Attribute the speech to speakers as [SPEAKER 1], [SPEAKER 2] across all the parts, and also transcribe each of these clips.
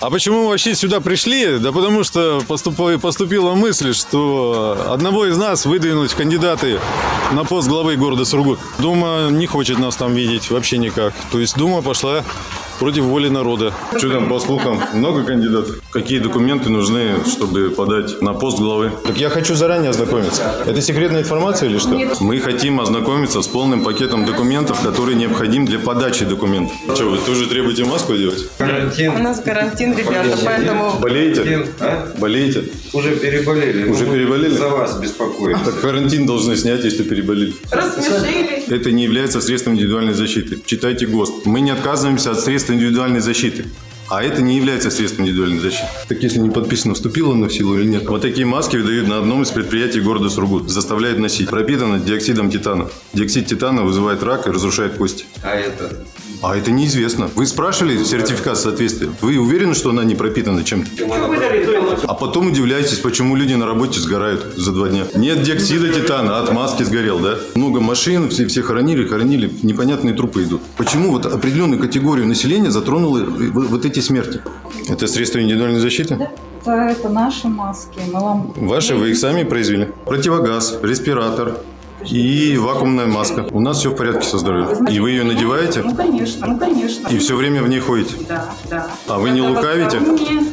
[SPEAKER 1] А почему мы вообще сюда пришли? Да потому что поступила, мысль, что одного из нас выдвинуть кандидаты на пост главы города Сургут. Дума не хочет нас там видеть вообще никак. То есть Дума пошла против воли народа. Что там, по слухам, много кандидатов? Какие документы нужны, чтобы подать на пост главы? Так я хочу заранее ознакомиться. Это секретная информация или что? Мы хотим ознакомиться с полным пакетом документов, который необходим для подачи документов. Что, вы тоже требуете маску одевать?
[SPEAKER 2] У
[SPEAKER 3] Карантин.
[SPEAKER 2] нас карантин, ребята, поэтому
[SPEAKER 1] Болеете?
[SPEAKER 3] А?
[SPEAKER 1] Болеете?
[SPEAKER 3] Уже переболели.
[SPEAKER 1] Уже
[SPEAKER 3] Ну,
[SPEAKER 1] переболели?
[SPEAKER 3] За вас беспокоюсь.
[SPEAKER 1] Так карантин должны снять, если переболели.
[SPEAKER 2] рассмешили.
[SPEAKER 1] Это не является средством индивидуальной защиты. Читайте ГОСТ. Мы не отказываемся от средств индивидуальной защиты. А это не является средством индивидуальной защиты. Так если не подписано, вступило на в силу или нет? Вот такие маски выдают на одном из предприятий города Сургут. Заставляют носить. Пропитано диоксидом титана. Диоксид титана вызывает рак и разрушает кости.
[SPEAKER 3] А это?
[SPEAKER 1] А это неизвестно. Вы спрашивали сертификат соответствия? Вы уверены, что она не пропитана чем-то? А потом удивляетесь, почему люди на работе сгорают за два дня. Нет диоксида титана, а от маски сгорел, да? Много машин, все, все хоронили, хоронили, непонятные трупы идут. Почему вот определенную категорию населения затронули в- вот эти смерти? Это средства индивидуальной защиты?
[SPEAKER 4] Да, это наши маски. Мы вам...
[SPEAKER 1] Ваши вы их сами произвели? Противогаз, респиратор и вакуумная маска. У нас все в порядке со здоровьем. И вы ее надеваете?
[SPEAKER 4] Ну, конечно, ну, конечно.
[SPEAKER 1] И все время в ней ходите?
[SPEAKER 4] Да, да.
[SPEAKER 1] А вы не
[SPEAKER 4] Это
[SPEAKER 1] лукавите?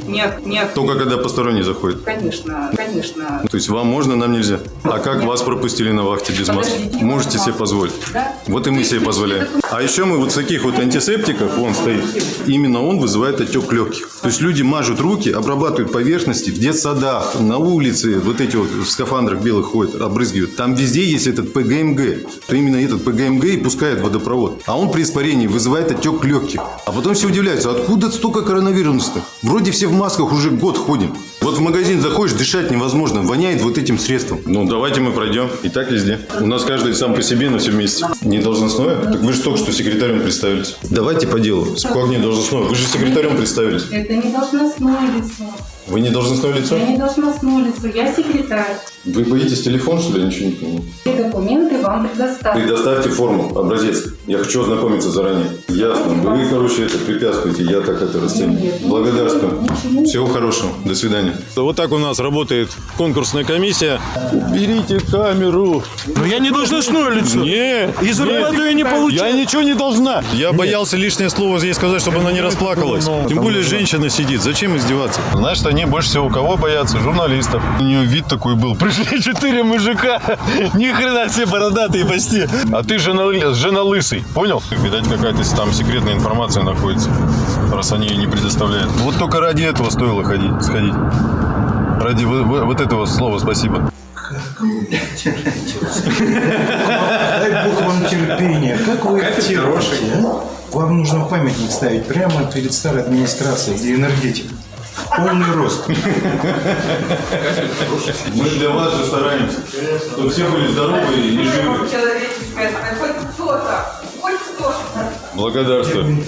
[SPEAKER 4] Нет, нет.
[SPEAKER 1] Только когда посторонний заходит.
[SPEAKER 4] Конечно, конечно.
[SPEAKER 1] То есть вам можно, нам нельзя. А как вас пропустили на вахте без маски? Можете себе позволить.
[SPEAKER 4] Да.
[SPEAKER 1] Вот и мы себе позволяем. А еще мы вот с таких вот антисептиков, он стоит, именно он вызывает отек легких. То есть люди мажут руки, обрабатывают поверхности в детсадах, на улице, вот эти вот в скафандрах белых ходят, обрызгивают. Там везде есть этот ПГМГ. То именно этот ПГМГ и пускает водопровод. А он при испарении вызывает отек легких. А потом все удивляются, откуда столько коронавируса-то? Вроде все в масках уже год ходим. Вот в магазин заходишь, дышать невозможно, воняет вот этим средством. Ну, давайте мы пройдем. И так везде. У нас каждый сам по себе, но все вместе. Не должностное? Так вы же только что секретарем представились. Давайте по делу. Как не должностное? Вы же секретарем представились.
[SPEAKER 4] Это не должностное лицо.
[SPEAKER 1] Вы не должностное лицо?
[SPEAKER 4] Я не должностное лицо. Я секретарь.
[SPEAKER 1] Вы боитесь телефон, что ли? Я ничего не понимаю.
[SPEAKER 4] Все документы вам предоставлю.
[SPEAKER 1] Предоставьте форму, образец. Я хочу ознакомиться заранее. Ясно. Вы, короче, это препятствуете. Я так это расцениваю. Благодарствую. Всего хорошего. До свидания. Вот так у нас работает конкурсная комиссия. Берите камеру.
[SPEAKER 5] Но я не должностное лицо.
[SPEAKER 1] Не.
[SPEAKER 5] И зарплату я не
[SPEAKER 1] Я
[SPEAKER 5] получаю.
[SPEAKER 1] ничего не должна. Я боялся лишнее слово ей сказать, чтобы она не расплакалась. Тем более женщина сидит. Зачем издеваться? Знаешь, они больше всего кого боятся? Журналистов. У нее вид такой был. Пришли четыре мужика. Ни хрена все бородатые почти. А ты жена, жена лысый. Понял? Видать, какая-то там секретная информация находится. Раз они ее не предоставляют. Вот только ради этого стоило ходить, сходить. Ради вот, вот- вот этого слова спасибо.
[SPEAKER 6] Дай Бог вам терпения. Как вы их терпите, а? Вам нужно памятник ставить прямо перед старой администрацией, где энергетика. Полный рост.
[SPEAKER 1] Мы для вас же стараемся, чтобы все были здоровы и живы.
[SPEAKER 2] Человеческое, хоть кто-то, хоть кто-то.
[SPEAKER 1] Благодарствую.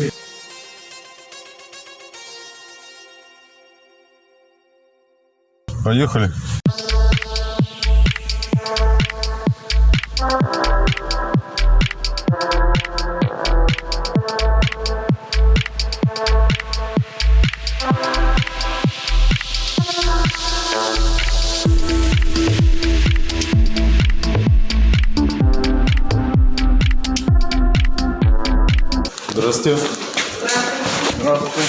[SPEAKER 1] Поехали. Здравствуйте.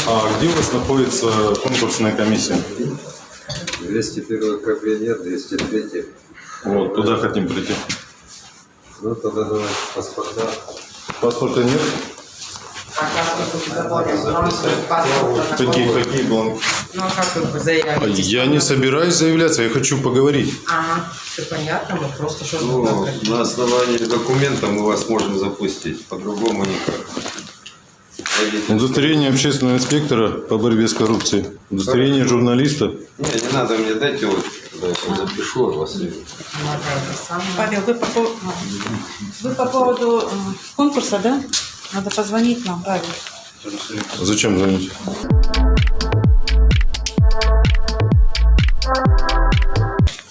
[SPEAKER 1] А где у вас находится конкурсная комиссия?
[SPEAKER 3] 201 кабинет, 203.
[SPEAKER 1] Вот, туда хотим прийти.
[SPEAKER 3] Ну, тогда давайте паспорта.
[SPEAKER 1] Паспорта нет? Какие, какие бланки?
[SPEAKER 2] Ну, а как вы заявите?
[SPEAKER 1] Я не собираюсь заявляться, я хочу поговорить.
[SPEAKER 2] Ага, все понятно, мы просто что
[SPEAKER 3] Ну, на основании документа мы вас можем запустить. По-другому никак.
[SPEAKER 1] Удостоверение общественного инспектора по борьбе с коррупцией. Удостоверение журналиста.
[SPEAKER 3] Не, не надо мне дайте вот, да, я запишу от вас.
[SPEAKER 4] Павел, вы по, вы по поводу э, конкурса, да? Надо позвонить нам, Павел.
[SPEAKER 1] Зачем звонить?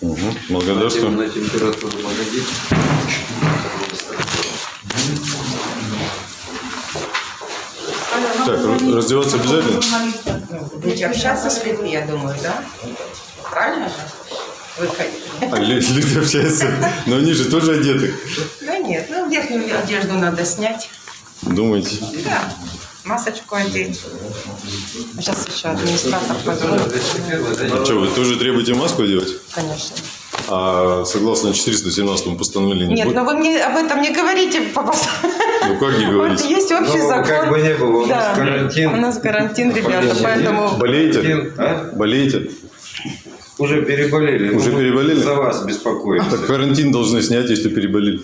[SPEAKER 1] Угу, благодарствую.
[SPEAKER 3] На температуру.
[SPEAKER 1] Так, раздеваться обязательно?
[SPEAKER 7] будете общаться с людьми, я думаю, да? Правильно же? Выходить.
[SPEAKER 1] А лю- люди общаются, но они же тоже одеты.
[SPEAKER 7] Да нет, ну верхнюю одежду надо снять.
[SPEAKER 1] Думаете?
[SPEAKER 7] Да, масочку одеть. Сейчас еще администратор позвонит.
[SPEAKER 1] А что, вы тоже требуете маску одевать?
[SPEAKER 7] Конечно.
[SPEAKER 1] А согласно 417 постановлению?
[SPEAKER 7] Нет,
[SPEAKER 1] будет?
[SPEAKER 7] но вы мне об этом не говорите, папа.
[SPEAKER 1] Ну как не
[SPEAKER 7] Вот
[SPEAKER 1] говорите?
[SPEAKER 7] есть общий
[SPEAKER 3] Ну,
[SPEAKER 7] закон.
[SPEAKER 3] как бы не было, у нас
[SPEAKER 7] Да.
[SPEAKER 3] карантин.
[SPEAKER 7] У нас карантин, ребята, поэтому...
[SPEAKER 1] Болеете?
[SPEAKER 3] А?
[SPEAKER 1] Болеете?
[SPEAKER 3] Уже переболели.
[SPEAKER 1] Уже
[SPEAKER 3] Ну,
[SPEAKER 1] переболели?
[SPEAKER 3] За вас беспокоимся.
[SPEAKER 1] Так карантин должны снять, если переболели.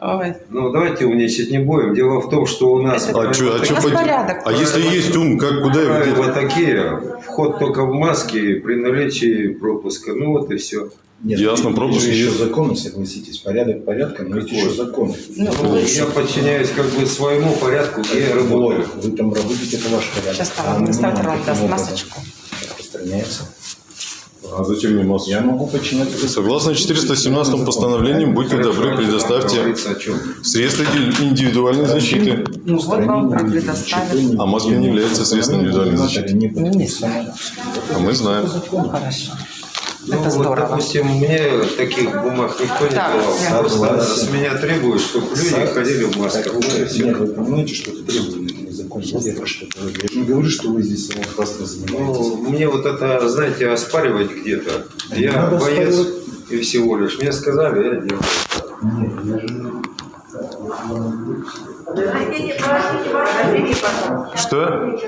[SPEAKER 7] Ой,
[SPEAKER 3] Ну, давайте умничать не будем. Дело в том, что у нас...
[SPEAKER 7] Это-
[SPEAKER 1] А что, а чё пойти-
[SPEAKER 7] порядок.
[SPEAKER 1] А если есть ум, как куда его?
[SPEAKER 3] Правила такие. Вход только в маске при наличии пропуска. Ну вот и все.
[SPEAKER 6] Нет,
[SPEAKER 1] Ясно,
[SPEAKER 6] есть
[SPEAKER 1] пропуск
[SPEAKER 6] же еще
[SPEAKER 1] есть.
[SPEAKER 6] законы, согласитесь. Порядок порядком, но есть еще законы.
[SPEAKER 7] ну,
[SPEAKER 3] Ну, я подчиняюсь как бы своему порядку, где я работаю.
[SPEAKER 6] Вы там работаете, это ваш порядок.
[SPEAKER 7] Сейчас там
[SPEAKER 6] А
[SPEAKER 7] администратор вам
[SPEAKER 6] каким
[SPEAKER 7] даст масочку.
[SPEAKER 6] Распространяется.
[SPEAKER 1] А зачем мне маску?
[SPEAKER 6] Я могу подчиняться.
[SPEAKER 1] Согласно 417 постановлению, будьте добры, предоставьте средства индивидуальной защиты.
[SPEAKER 7] Ну, вот вам предоставят.
[SPEAKER 1] А маска не является средством индивидуальной защиты.
[SPEAKER 6] Не
[SPEAKER 7] Ну, не знаю.
[SPEAKER 1] А мы знаем.
[SPEAKER 7] Ну, хорошо.
[SPEAKER 3] Ну,
[SPEAKER 7] Это
[SPEAKER 3] вот,
[SPEAKER 7] здорово.
[SPEAKER 3] допустим, мне таких бумаг никто не
[SPEAKER 7] Да,
[SPEAKER 3] давал. А с меня требуют, чтобы люди ходили в масках.
[SPEAKER 6] Вы,
[SPEAKER 3] всё.
[SPEAKER 6] нет, вы понимаете, что это требование закон я про что-то говорю. Я же не говорю, что вы здесь самоуправством занимаетесь.
[SPEAKER 3] Ну, мне вот это, знаете, оспаривать где-то. Я
[SPEAKER 6] Надо
[SPEAKER 3] боец
[SPEAKER 6] оспаривать.
[SPEAKER 3] и всего лишь. Мне сказали, я делаю.
[SPEAKER 6] Нет, я же...
[SPEAKER 1] Что?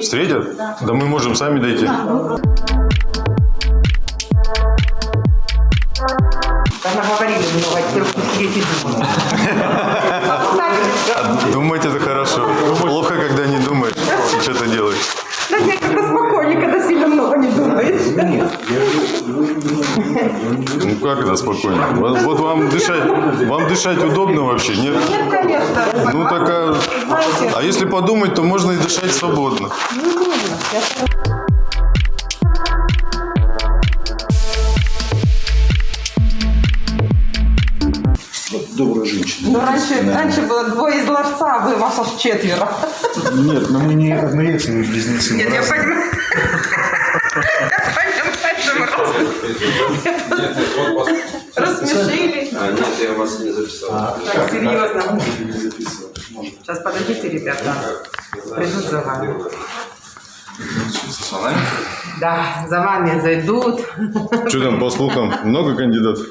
[SPEAKER 1] Встретят? Да мы можем сами дойти.
[SPEAKER 7] Да наговорили много, теперь уж сидеть и. Думать
[SPEAKER 1] это хорошо. Плохо, когда не думаешь и что-то делаешь.
[SPEAKER 7] Да нет, когда спокойнее, когда сильно не думаешь.
[SPEAKER 6] Нет,
[SPEAKER 1] Ну как это спокойно? Вот, вот вам дышать, вам дышать удобно вообще? Нет?
[SPEAKER 7] Нет, конечно.
[SPEAKER 1] Ну так а,
[SPEAKER 7] Знаете,
[SPEAKER 1] а если подумать, то можно и дышать свободно.
[SPEAKER 7] не нужно.
[SPEAKER 6] Добрая женщина.
[SPEAKER 7] Ну, раньше, раньше было двое из ларца, а вы вас аж четверо.
[SPEAKER 6] Нет, но мы не однояйцевые близнецы.
[SPEAKER 7] Нет,
[SPEAKER 6] разные.
[SPEAKER 7] Я понимаю, раз- рассмешили.
[SPEAKER 3] А, нет, я вас не записал.
[SPEAKER 7] Так, серьезно. Сейчас подождите, ребята. Придут за вами. Да, за вами зайдут.
[SPEAKER 1] Что там по слухам? Много кандидатов?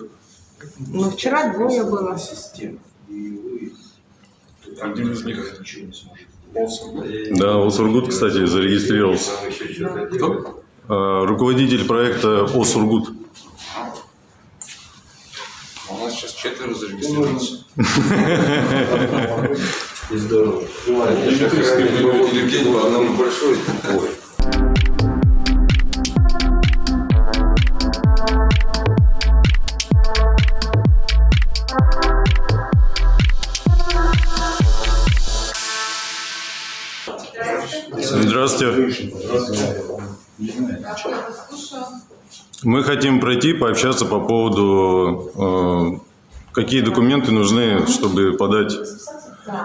[SPEAKER 7] Ну, вчера двое было.
[SPEAKER 6] Один из них ничего не сможет.
[SPEAKER 1] Да, Осургут, кстати, зарегистрировался.
[SPEAKER 3] Там
[SPEAKER 1] А, Руководитель проекта Осургут.
[SPEAKER 8] У нас сейчас четверо зарегистрировались.
[SPEAKER 3] И здорово. Большой тупой.
[SPEAKER 1] Здравствуйте. Мы хотим пройти, пообщаться по поводу, э, какие документы нужны, чтобы подать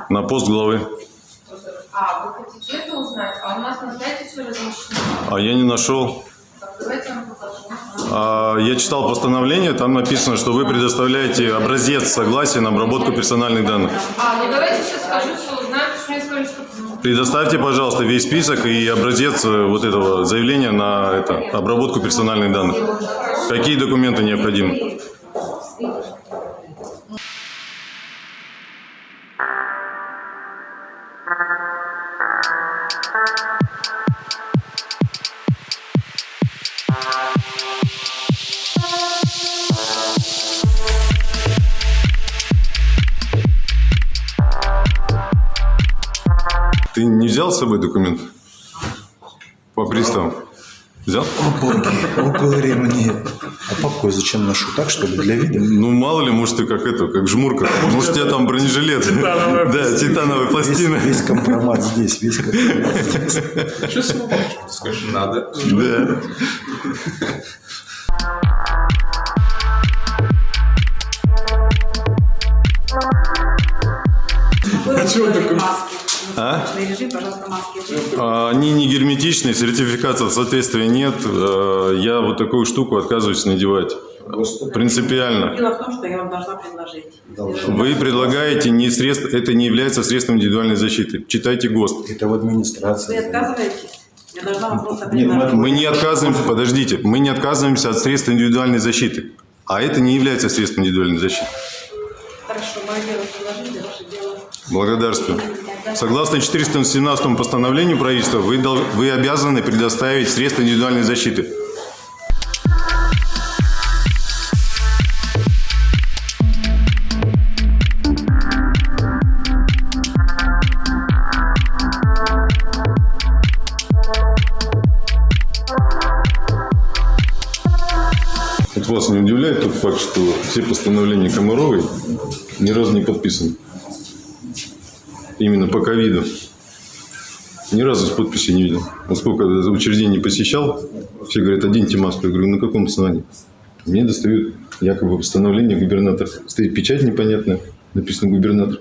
[SPEAKER 1] на пост главы.
[SPEAKER 2] А, вы хотите это узнать? А у нас на сайте все размещено.
[SPEAKER 1] А я не нашел. А, Я читал постановление, там написано, что вы предоставляете образец согласия на обработку персональных данных.
[SPEAKER 2] А, ну давайте сейчас скажу, что узнаю, потому что мне сказали, что...
[SPEAKER 1] Предоставьте, пожалуйста, весь список и образец э, вот этого заявления на это, обработку персональных данных. Какие документы необходимы? С собой документ? По приставам? Взял?
[SPEAKER 6] О, говори мне. А папку я зачем ношу? Так, что ли, для вида?
[SPEAKER 1] Ну, мало ли, может, ты как это, как жмурка. Может, у тебя там бронежилет. Да, титановая пластина.
[SPEAKER 6] весь компромат здесь, весь компромат здесь.
[SPEAKER 8] Что с вами? Скажи, надо.
[SPEAKER 1] Да.
[SPEAKER 7] А чего такое?
[SPEAKER 1] А?
[SPEAKER 4] Режим, пожалуйста, маски.
[SPEAKER 1] А, Они не герметичные, сертификата соответствия нет. Э, Я вот такую штуку отказываюсь надевать. Принципиально.
[SPEAKER 4] Дело в том, что я вам должна предложить.
[SPEAKER 1] Вы предлагаете не средств, это не является средством индивидуальной защиты. Читайте ГОСТ.
[SPEAKER 6] Это в
[SPEAKER 4] Вы
[SPEAKER 6] администрации.
[SPEAKER 4] отказываетесь? Я должна вам просто
[SPEAKER 6] Нет,
[SPEAKER 4] предложить.
[SPEAKER 1] Мы не отказываемся, подождите, мы не отказываемся от средств индивидуальной защиты. А это не является средством индивидуальной защиты.
[SPEAKER 4] Хорошо, мое дело предложить, ваше дело.
[SPEAKER 1] Благодарствую. Согласно 417 постановлению правительства, вы, вы обязаны предоставить средства индивидуальной защиты. Вот вас не удивляет тот факт, что все постановления Комаровой ни разу не подписаны? Именно по ковиду. Ни разу с подписи не видел. Вот сколько учреждений посещал, все говорят, оденьте маску. Я говорю, на каком основании? Мне достают якобы постановление губернатора. Стоит печать непонятная, написано губернатор.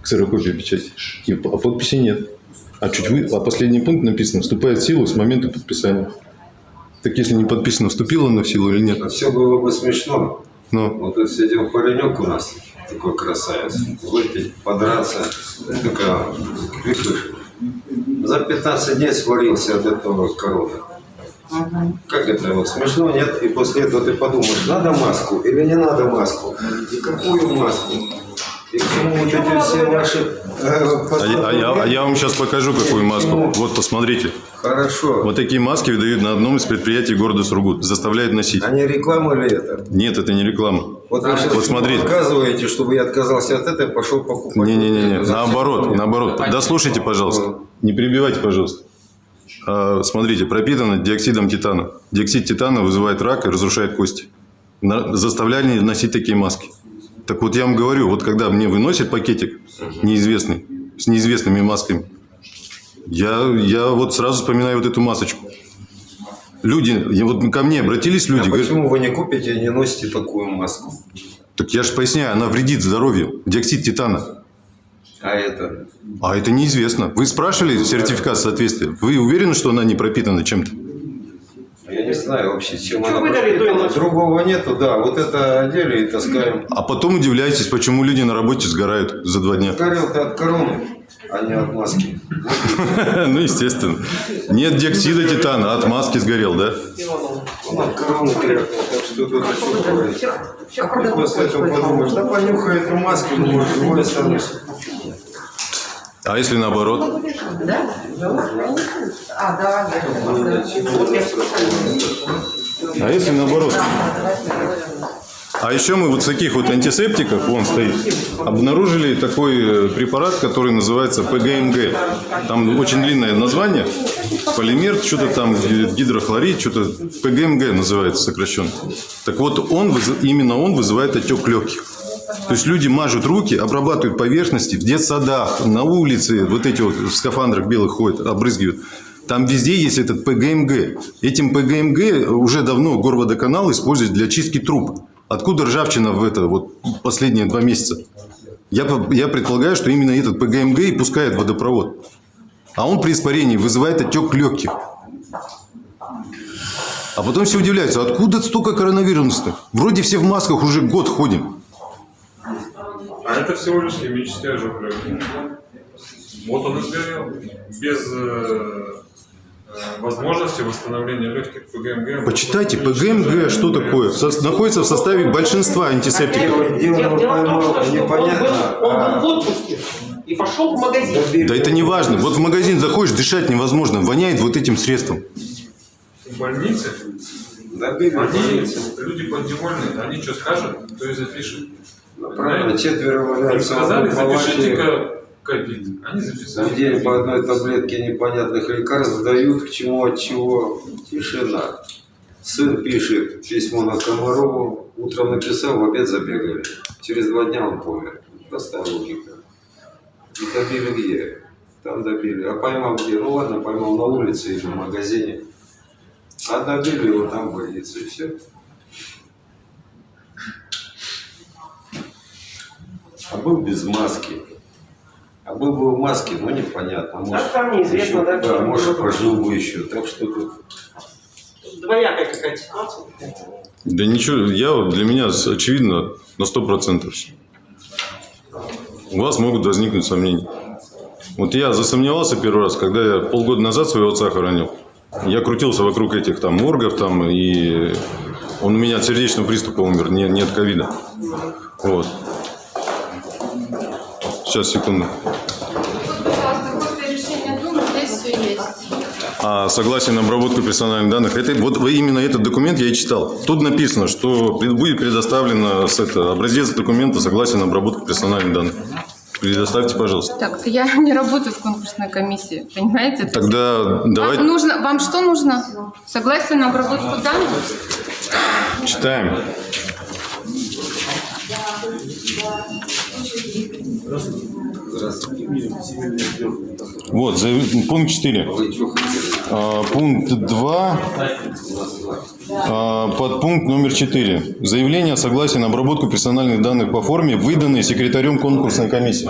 [SPEAKER 1] Ксерокопия печати. И, а подписи нет. А чуть вы, а последний пункт написано, вступает в силу с момента подписания. Так если не подписано, вступило оно в силу или нет?
[SPEAKER 3] А все было бы смешно.
[SPEAKER 1] Но
[SPEAKER 3] Вот тут сидел паренек у нас, такой красавец, выпить, подраться, такая крикуш. За 15 дней свалился от этого короны. Как это вот смешно, нет? И после этого ты подумаешь, надо маску или не надо маску? И какую маску? И к чему вот эти все ваши... э,
[SPEAKER 1] А я, а я- а я вам сейчас покажу, какую маску. Вот, посмотрите.
[SPEAKER 3] Хорошо.
[SPEAKER 1] Вот такие маски выдают на одном из предприятий города Сургут. Заставляют носить.
[SPEAKER 3] А не реклама ли это?
[SPEAKER 1] Нет, это не реклама.
[SPEAKER 3] Вот вы сейчас
[SPEAKER 1] Вот смотрите.
[SPEAKER 3] показываете, чтобы я отказался от этой, пошел покупать.
[SPEAKER 1] Не-не-не, наоборот, наоборот. Дослушайте, пожалуйста. Не перебивайте, пожалуйста. А, Смотрите, пропитано диоксидом титана. Диоксид титана вызывает рак и разрушает кости. На- Заставляли носить такие маски. Так вот я вам говорю, вот когда мне выносят пакетик неизвестный, с неизвестными масками, я, я вот сразу вспоминаю вот эту масочку. Люди, я вот ко мне обратились люди,
[SPEAKER 3] А
[SPEAKER 1] говорят,
[SPEAKER 3] почему вы не купите и не носите такую маску?
[SPEAKER 1] так я же поясняю, она вредит здоровью, диоксид титана.
[SPEAKER 3] А это?
[SPEAKER 1] А это неизвестно. Вы спрашивали сертификат соответствия? Вы уверены, что она не пропитана чем-то?
[SPEAKER 3] Я не знаю вообще, чем
[SPEAKER 7] Что
[SPEAKER 3] она
[SPEAKER 7] выдали, то и
[SPEAKER 3] пропитана. Другого нету, да. Вот это одели и таскаем.
[SPEAKER 1] А потом удивляетесь, почему люди на работе сгорают за два дня.
[SPEAKER 3] Горел-то от короны, а не от маски.
[SPEAKER 1] Ну, естественно. Нет диоксида титана, а от маски сгорел, да?
[SPEAKER 3] Он от короны крякнул, так что тут еще говорить. А как после этого подумаешь, да понюхай эту маску, может, живой останешься.
[SPEAKER 1] А если наоборот?
[SPEAKER 7] А, да,
[SPEAKER 1] А если наоборот? А еще мы вот в таких вот антисептиках, вон стоит, обнаружили такой э, препарат, который называется ПГМГ. Там очень длинное название. Полимер, что-то там, ги- гидрохлорид, что-то ПГМГ называется сокращенно. Так вот, он, именно он вызывает отек легких. То есть люди мажут руки, обрабатывают поверхности в детсадах, на улице, вот эти вот в скафандрах белых ходят, обрызгивают. Там везде есть этот ПГМГ. Этим ПГМГ уже давно горводоканал использует для чистки труб. Откуда ржавчина в это вот последние два месяца? Я, я предполагаю, что именно этот ПГМГ и пускает водопровод. А он при испарении вызывает отек легких. А потом все удивляются, откуда столько коронавируса-то? Вроде все в масках уже год ходим.
[SPEAKER 8] А это всего лишь химический ожог. Вот он и сгорел. Без э, возможности восстановления легких ПГМГ.
[SPEAKER 1] Почитайте, ПГМГ, что такое? Со- находится в составе большинства антисептиков.
[SPEAKER 3] Дело
[SPEAKER 7] Дело в том, что
[SPEAKER 3] непонятно.
[SPEAKER 7] он был, он
[SPEAKER 3] а
[SPEAKER 7] был в отпуске и пошел в магазин.
[SPEAKER 1] Да это не важно. Вот в магазин заходишь, дышать невозможно. Воняет вот этим средством.
[SPEAKER 8] В больнице они, люди подневольные, они что скажут, то и запишут.
[SPEAKER 3] Правильно, четверо
[SPEAKER 8] Им
[SPEAKER 3] валяются
[SPEAKER 8] сказали,
[SPEAKER 3] в
[SPEAKER 8] ковид. Они
[SPEAKER 3] В
[SPEAKER 8] записали.
[SPEAKER 3] день по одной таблетке непонятных лекарств дают, к чему, от чего. Тишина. Сын пишет письмо на Комарову, утром написал, в обед забегали. Через два дня он помер. Простая логика. И добили где? Там добили. А поймал где? Ну ладно, поймал на улице или в магазине. А добили его там в больнице. И все. А был без маски. А был бы в маске, ну непонятно. Может,
[SPEAKER 4] А там неизвестно,
[SPEAKER 3] еще-
[SPEAKER 4] да, кто
[SPEAKER 3] может,
[SPEAKER 4] был.
[SPEAKER 3] прожил бы еще. Так что тут
[SPEAKER 4] Двоякая какая-то ситуация.
[SPEAKER 1] Да ничего, я, вот- для меня очевидно на 100%. всё. У вас могут возникнуть сомнения. Вот я засомневался первый раз, когда я полгода назад своего отца хоронил. Я крутился вокруг этих там моргов, там, и он у меня от сердечного приступа умер, не, не от ковида. Вот. Сейчас, секунду. А согласие на обработку персональных данных, это, вот именно этот документ я и читал. Тут написано, что будет предоставлено с это, образец документа согласия на обработку персональных данных. Предоставьте, пожалуйста.
[SPEAKER 9] Так, я не работаю в конкурсной комиссии, понимаете?
[SPEAKER 1] Тогда давайте
[SPEAKER 9] Вам, нужно, вам что нужно? Согласие на обработку данных?
[SPEAKER 1] читаем. Вот, пункт 4. А, Пункт 2, а, подпункт номер 4. Заявление о согласии на обработку персональных данных по форме, выданные секретарем конкурсной комиссии.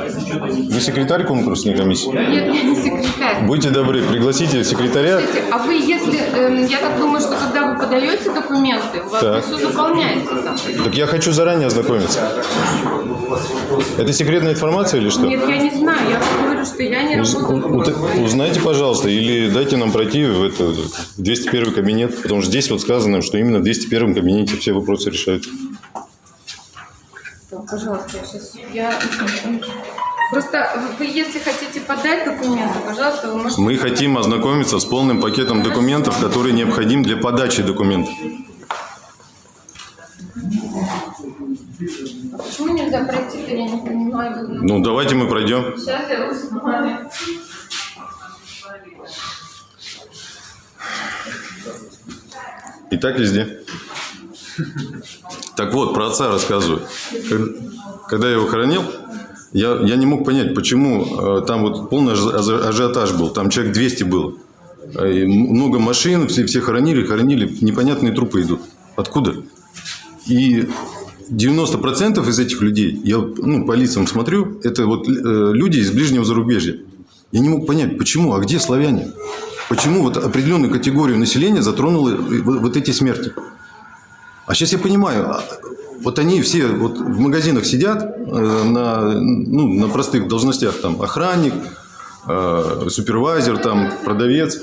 [SPEAKER 1] Вы секретарь конкурсной комиссии?
[SPEAKER 9] Нет, я не секретарь.
[SPEAKER 1] Будьте добры, пригласите секретаря.
[SPEAKER 9] Кстати, а вы, если, эм, я так думаю, что когда вы подаете документы, у вас
[SPEAKER 1] Так.
[SPEAKER 9] все заполняется там.
[SPEAKER 1] Так я хочу заранее ознакомиться. Это секретная информация или что?
[SPEAKER 9] Нет, я не знаю, я говорю, что я не работаю.
[SPEAKER 1] Узнайте, пожалуйста, или дайте нам пройти в это 201 кабинет, потому что здесь вот сказано, что именно в 201 кабинете все вопросы решаются.
[SPEAKER 9] Так, Пожалуйста, я сейчас... Я... Просто вы, если хотите подать документы, пожалуйста, вы можете...
[SPEAKER 1] Мы хотим ознакомиться с полным пакетом документов, который необходим для подачи документов.
[SPEAKER 9] Почему нельзя пройти-то, я не понимаю.
[SPEAKER 1] Ну, давайте мы пройдем.
[SPEAKER 9] Сейчас я узнаю.
[SPEAKER 1] И так везде. Так вот, про отца рассказываю. Когда я его хоронил, я, я не мог понять, почему э, там вот полный ажи- ажи- ажиотаж был. Там человек 200 было. Э, и много машин, все, все хоронили, хоронили. Непонятные трупы идут. Откуда? И 90% из этих людей, я ну, по лицам смотрю, это вот э, люди из ближнего зарубежья. Я не мог понять, почему, а где славяне? Почему вот определенную категорию населения затронули вот эти смерти? А сейчас я понимаю, а, вот они все вот в магазинах сидят э, на, ну, на простых должностях, там охранник, э, супервайзер, там продавец.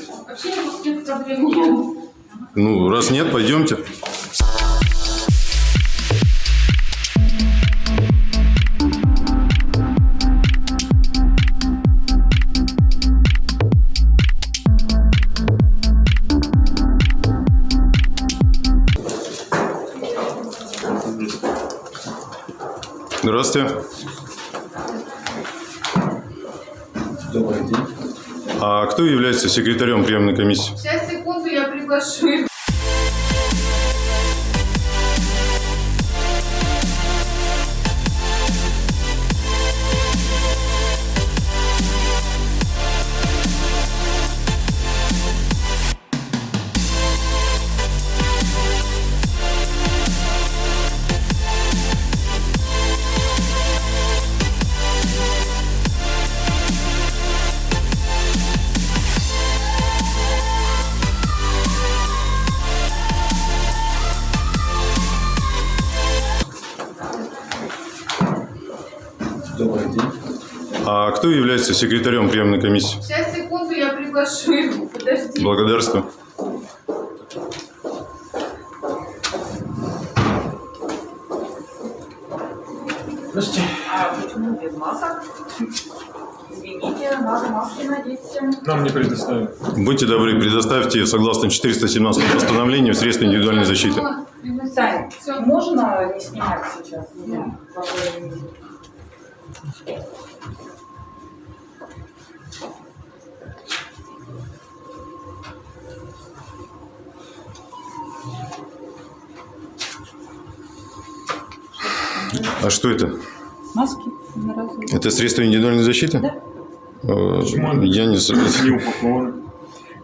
[SPEAKER 1] Ну, раз нет, пойдемте. Здравствуйте.
[SPEAKER 6] Добрый день.
[SPEAKER 1] А кто является секретарем приемной комиссии?
[SPEAKER 9] Сейчас, секунду, я приглашу
[SPEAKER 1] кто является секретарем приемной комиссии?
[SPEAKER 9] Сейчас, секунду, я приглашу их. Подожди.
[SPEAKER 1] Благодарствую.
[SPEAKER 6] Здравствуйте.
[SPEAKER 4] А почему без масок? Извините, надо маски надеть.
[SPEAKER 5] Нам не предоставят.
[SPEAKER 1] Будьте добры, предоставьте согласно 417 постановлению средства индивидуальной защиты.
[SPEAKER 4] Сань, можно не снимать сейчас меня?
[SPEAKER 1] А что это?
[SPEAKER 10] Маски.
[SPEAKER 1] Это средство индивидуальной защиты?
[SPEAKER 10] Да.
[SPEAKER 1] Э, Я не согласен.
[SPEAKER 5] Не упакованы.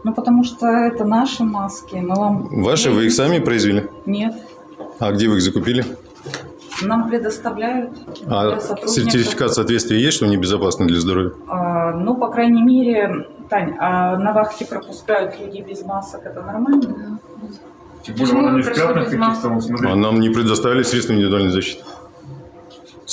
[SPEAKER 10] Ну, потому что это наши маски. Мы вам...
[SPEAKER 1] Ваши, вы их сами произвели?
[SPEAKER 10] Нет.
[SPEAKER 1] А где вы их закупили?
[SPEAKER 4] Нам предоставляют
[SPEAKER 1] А сертификат соответствия есть, что они безопасны для здоровья?
[SPEAKER 4] А, ну, по крайней мере, Тань, а на вахте пропускают людей без масок, это нормально?
[SPEAKER 8] Тем
[SPEAKER 2] Почему
[SPEAKER 8] более, она не в пятнах каких-то.
[SPEAKER 1] А нам не предоставили средства индивидуальной защиты.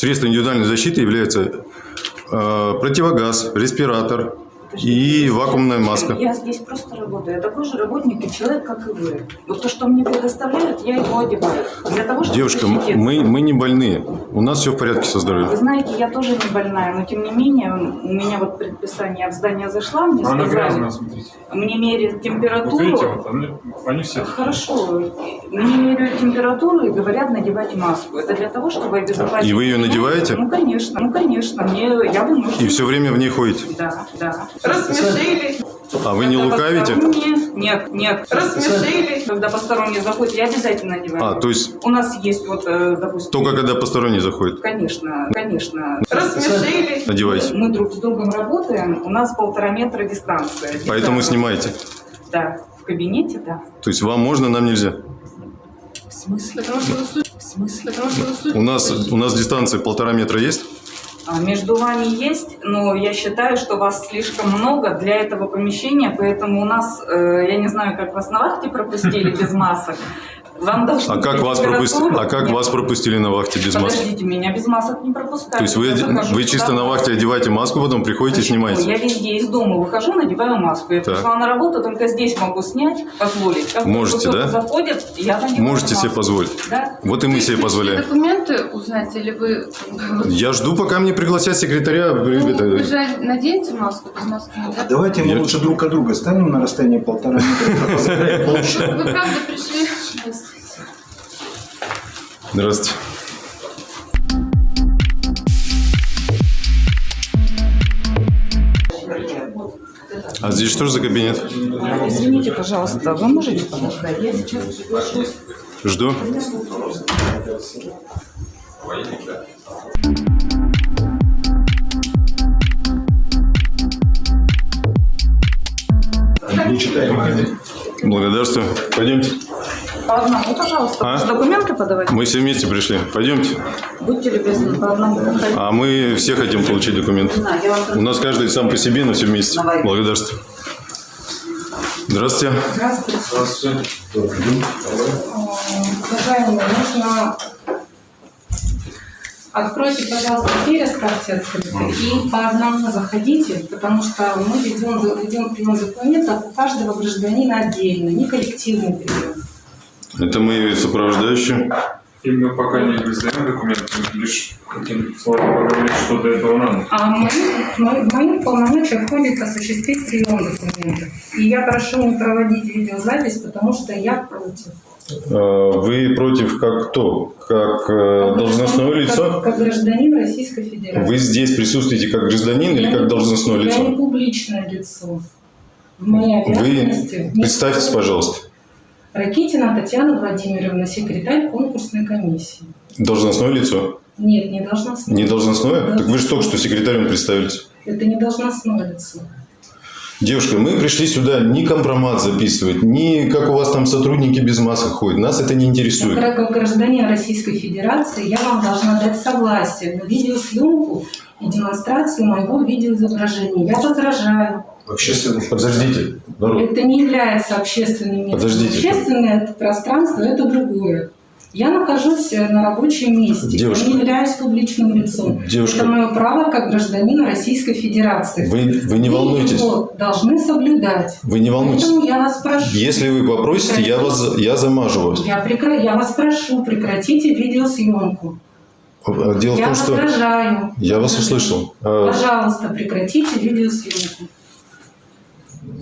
[SPEAKER 1] Средства индивидуальной защиты являются э, противогаз, респиратор и вакуумная маска.
[SPEAKER 4] Я здесь просто работаю. Я такой же работник и человек, как и вы. Вот то, что мне предоставляют, я его одеваю. Для того, чтобы
[SPEAKER 1] Девушка, мы, мы не больные. У нас все в порядке со
[SPEAKER 4] Вы
[SPEAKER 1] здоровьем.
[SPEAKER 4] знаете, я тоже не больная, но тем не менее, у меня вот предписание я в здание зашла, мне
[SPEAKER 8] Она
[SPEAKER 4] сказали,
[SPEAKER 8] грязная, смотрите.
[SPEAKER 4] мне меряют
[SPEAKER 8] Вот
[SPEAKER 4] температуру.
[SPEAKER 8] видите, вот они, они все.
[SPEAKER 4] Хорошо. Мне меряют температуру и говорят надевать маску. Это для того, чтобы обезопасить.
[SPEAKER 1] И вы ее надеваете?
[SPEAKER 4] Ну, конечно. Ну, конечно. Мне, я вынуждена.
[SPEAKER 1] И все время в ней ходите.
[SPEAKER 4] Да, да.
[SPEAKER 2] Рассмешили.
[SPEAKER 1] А вы не
[SPEAKER 4] Когда
[SPEAKER 1] лукавите?
[SPEAKER 4] Нет, нет.
[SPEAKER 2] Рассмешили.
[SPEAKER 4] Когда посторонние заходят, я обязательно надеваю.
[SPEAKER 1] А, то есть
[SPEAKER 4] У нас есть вот, э, допустим...
[SPEAKER 1] только когда посторонний заходит.
[SPEAKER 4] Конечно, конечно.
[SPEAKER 2] Рассмешили.
[SPEAKER 1] Надевайте.
[SPEAKER 4] Мы друг с другом работаем, у нас полтора метра дистанция.
[SPEAKER 1] Поэтому
[SPEAKER 4] Дистанция.
[SPEAKER 1] снимайте.
[SPEAKER 4] Да, в кабинете, да.
[SPEAKER 1] То есть вам можно, нам нельзя.
[SPEAKER 4] В смысле?
[SPEAKER 2] В смысле?
[SPEAKER 1] У нас, у нас дистанция полтора метра есть?
[SPEAKER 4] А, Между вами есть, но я считаю, что вас слишком много для этого помещения, поэтому у нас, э, я не знаю, как вас на вахте пропустили без масок. Вам должны
[SPEAKER 1] А как вас пропустили?
[SPEAKER 4] температуру.
[SPEAKER 1] А как
[SPEAKER 4] Нет,
[SPEAKER 1] вас пропустили на вахте без маски?
[SPEAKER 4] Подождите, меня без масок не пропускают.
[SPEAKER 1] То есть вы,
[SPEAKER 4] Я захожу
[SPEAKER 1] вы чисто на вахте одеваете маску, потом приходите и
[SPEAKER 4] Почему? Я
[SPEAKER 1] снимаете?
[SPEAKER 4] везде из дома выхожу, надеваю маску. Я
[SPEAKER 1] Так.
[SPEAKER 4] пришла на работу, только здесь могу снять, позволить. Как
[SPEAKER 1] Можете, да?
[SPEAKER 4] заходит, я надеваю
[SPEAKER 1] Можете себе
[SPEAKER 4] маску.
[SPEAKER 1] позволить.
[SPEAKER 4] Да?
[SPEAKER 1] Вот и мы себе позволяем.
[SPEAKER 2] документы узнать или вы...
[SPEAKER 1] Я жду, пока мне пригласят секретаря.
[SPEAKER 2] Ну, Вы
[SPEAKER 1] Это-
[SPEAKER 2] же наденете маску, без маски нельзя.
[SPEAKER 6] Давайте мы
[SPEAKER 1] Я-
[SPEAKER 6] лучше друг от друга станем на расстоянии полтора метра.
[SPEAKER 2] Вы правда пришли?
[SPEAKER 1] Здравствуйте. А здесь что же за кабинет?
[SPEAKER 4] Извините, пожалуйста, вы можете подождать? Я сейчас.
[SPEAKER 1] Жду.
[SPEAKER 6] Не читаем.
[SPEAKER 1] Благодарствую. Пойдемте.
[SPEAKER 4] По одному, пожалуйста.
[SPEAKER 1] А?
[SPEAKER 4] Документы подавать?
[SPEAKER 1] Мы все вместе пришли. Пойдемте.
[SPEAKER 4] Будьте любезны, по одному.
[SPEAKER 1] А мы все хотим получить документы.
[SPEAKER 4] Да,
[SPEAKER 1] У нас каждый сам по себе, но все вместе. Благодарствую. Здравствуйте.
[SPEAKER 2] Здравствуйте. Уважаемые, нужно... Откройте, пожалуйста, дверь, оставьте открытой. И по одному заходите, потому что мы ведем, ведем прием документов у каждого гражданина отдельно, не коллективный прием.
[SPEAKER 1] Это мы сопровождающие.
[SPEAKER 8] Именно пока не издаем документы, лишь каким словом поговорить, что для этого надо.
[SPEAKER 2] А в моих, в моих полномочиях входит осуществить прием документов. И я прошу не проводить видеозапись, потому что я против.
[SPEAKER 1] А, Вы против как кто? Как э, должностное
[SPEAKER 2] Как-
[SPEAKER 1] лицо?
[SPEAKER 2] Как, гражданин Российской Федерации.
[SPEAKER 1] Вы здесь присутствуете как гражданин или как должностное
[SPEAKER 2] Я не
[SPEAKER 1] лицо?
[SPEAKER 2] публичное лицо. В моей
[SPEAKER 1] Вы представьтесь, пожалуйста.
[SPEAKER 2] Ракитина Татьяна Владимировна, секретарь конкурсной комиссии.
[SPEAKER 1] Должностное лицо?
[SPEAKER 2] Нет, не должностное.
[SPEAKER 1] Не должностное? Так вы же только что секретарем представились.
[SPEAKER 2] Это не должностное лицо.
[SPEAKER 1] Девушка, мы пришли сюда не компромат записывать, не как у вас там сотрудники без масок ходят. Нас это не интересует.
[SPEAKER 2] Как как гражданин Российской Федерации я вам должна дать согласие на видеосъемку и демонстрацию моего видеоизображения. Я возражаю.
[SPEAKER 6] Общественный
[SPEAKER 1] Подождите. народ.
[SPEAKER 2] Это не является общественным местом.
[SPEAKER 1] Подождите.
[SPEAKER 2] Общественное пространство – это другое. Я нахожусь э, на рабочем месте.
[SPEAKER 1] Девушка.
[SPEAKER 2] Я не являюсь публичным лицом.
[SPEAKER 1] Девушка.
[SPEAKER 2] Это мое право как гражданина Российской Федерации.
[SPEAKER 1] Вы, вы не
[SPEAKER 2] Вы
[SPEAKER 1] волнуйтесь.
[SPEAKER 2] его должны соблюдать.
[SPEAKER 1] Вы не волнуйтесь.
[SPEAKER 2] Поэтому я вас прошу.
[SPEAKER 1] Если вы попросите, я, вас, я замажу вас.
[SPEAKER 2] Я, прекра- я вас прошу, прекратите видеосъемку.
[SPEAKER 1] А Дело в
[SPEAKER 2] я
[SPEAKER 1] том, что...
[SPEAKER 2] возражаю.
[SPEAKER 1] Я вас услышал.
[SPEAKER 2] Пожалуйста, прекратите видеосъемку.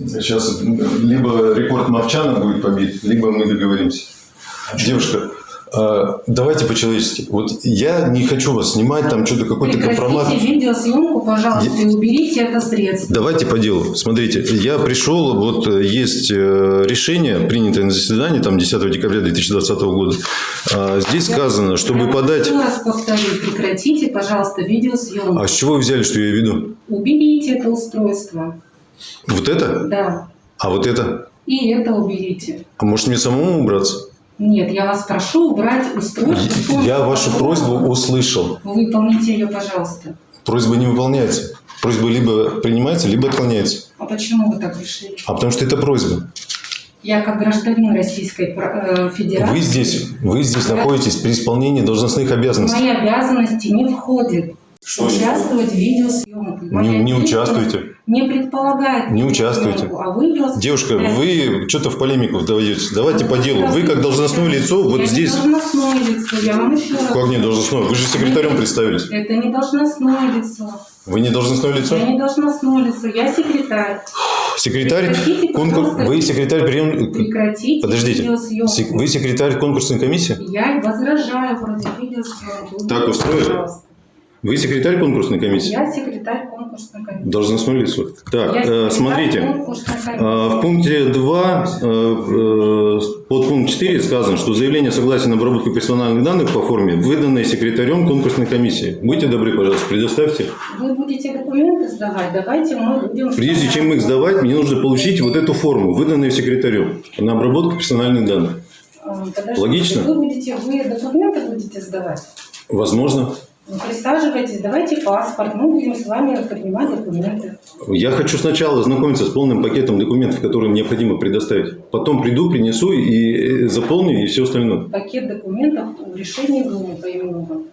[SPEAKER 1] Сейчас либо рекорд Мовчана будет побит, либо мы договоримся. Девушка, а, давайте по-человечески. Вот я не хочу вас снимать, там что-то какой-то компромат.
[SPEAKER 2] Прекратите видеосъемку, пожалуйста, и уберите это средство.
[SPEAKER 1] Давайте по делу. Смотрите, я пришел, вот э, есть э, решение, принятое на заседании, там 10 декабря 2020 года. А, Здесь сказано, чтобы
[SPEAKER 2] Я
[SPEAKER 1] подать...
[SPEAKER 2] еще раз повторю, прекратите, пожалуйста, видеосъемку.
[SPEAKER 1] А с чего вы взяли, что я веду?
[SPEAKER 2] Уберите это устройство.
[SPEAKER 1] Вот это?
[SPEAKER 2] Да.
[SPEAKER 1] А вот это?
[SPEAKER 2] И это уберите.
[SPEAKER 1] А может мне самому убраться?
[SPEAKER 2] Нет, я вас прошу убрать устройство.
[SPEAKER 1] Я вашу просьбу услышал.
[SPEAKER 2] Выполните ее, пожалуйста.
[SPEAKER 1] Просьба не выполняется. Просьба либо принимается, либо отклоняется.
[SPEAKER 2] А почему вы так решили?
[SPEAKER 1] А потому что это просьба.
[SPEAKER 2] Я как гражданин Российской э, Федерации.
[SPEAKER 1] Вы здесь, вы здесь находитесь при исполнении должностных
[SPEAKER 2] В
[SPEAKER 1] обязанностей.
[SPEAKER 2] мои обязанности не входит
[SPEAKER 1] Что
[SPEAKER 2] участвовать в видеосъемке.
[SPEAKER 1] Не, не участвуйте.
[SPEAKER 2] Не предполагает
[SPEAKER 1] Не участвуйте.
[SPEAKER 2] А вы
[SPEAKER 1] Девушка, вы что-то в полемику вдаетесь. Давайте по делу. Вы как должностное лицо вот
[SPEAKER 2] я
[SPEAKER 1] здесь.
[SPEAKER 2] не должностное лицо, я вам еще раз
[SPEAKER 1] Как не должностное? Вы же секретарем представились.
[SPEAKER 2] Это не должностное лицо.
[SPEAKER 1] Вы не должностное лицо?
[SPEAKER 2] Я не должностное лицо, я секретарь.
[SPEAKER 1] Секретарь конкурс. Вы секретарь прием.
[SPEAKER 2] Прекратите
[SPEAKER 1] Подождите. Сек- Вы секретарь конкурсной комиссии?
[SPEAKER 2] Я возражаю против видеосъемки.
[SPEAKER 1] Так устроили?
[SPEAKER 2] Пожалуйста.
[SPEAKER 1] Вы секретарь конкурсной комиссии?
[SPEAKER 2] Я секретарь конкурсной комиссии.
[SPEAKER 1] Должностное лицо. Так, э, смотрите. А, В пункте 2, под пункт 4 сказано, что заявление согласия на обработку персональных данных по форме, выданное секретарем конкурсной комиссии. Будьте добры, пожалуйста, предоставьте.
[SPEAKER 2] Вы будете документы сдавать, давайте мы будем...
[SPEAKER 1] Прежде чем их сдавать, мне нужно получить вот эту форму, выданную секретарем, на обработку персональных данных.
[SPEAKER 2] А, подождите,
[SPEAKER 1] Логично?
[SPEAKER 2] Вы будете, вы документы будете сдавать?
[SPEAKER 1] Возможно.
[SPEAKER 2] Ну, Присаживайтесь, давайте паспорт, мы будем с вами принимать документы.
[SPEAKER 1] Я хочу сначала ознакомиться с полным пакетом документов, которые необходимо предоставить. Потом приду, принесу и заполню, и все остальное.
[SPEAKER 2] Пакет документов в решении Думы по имену.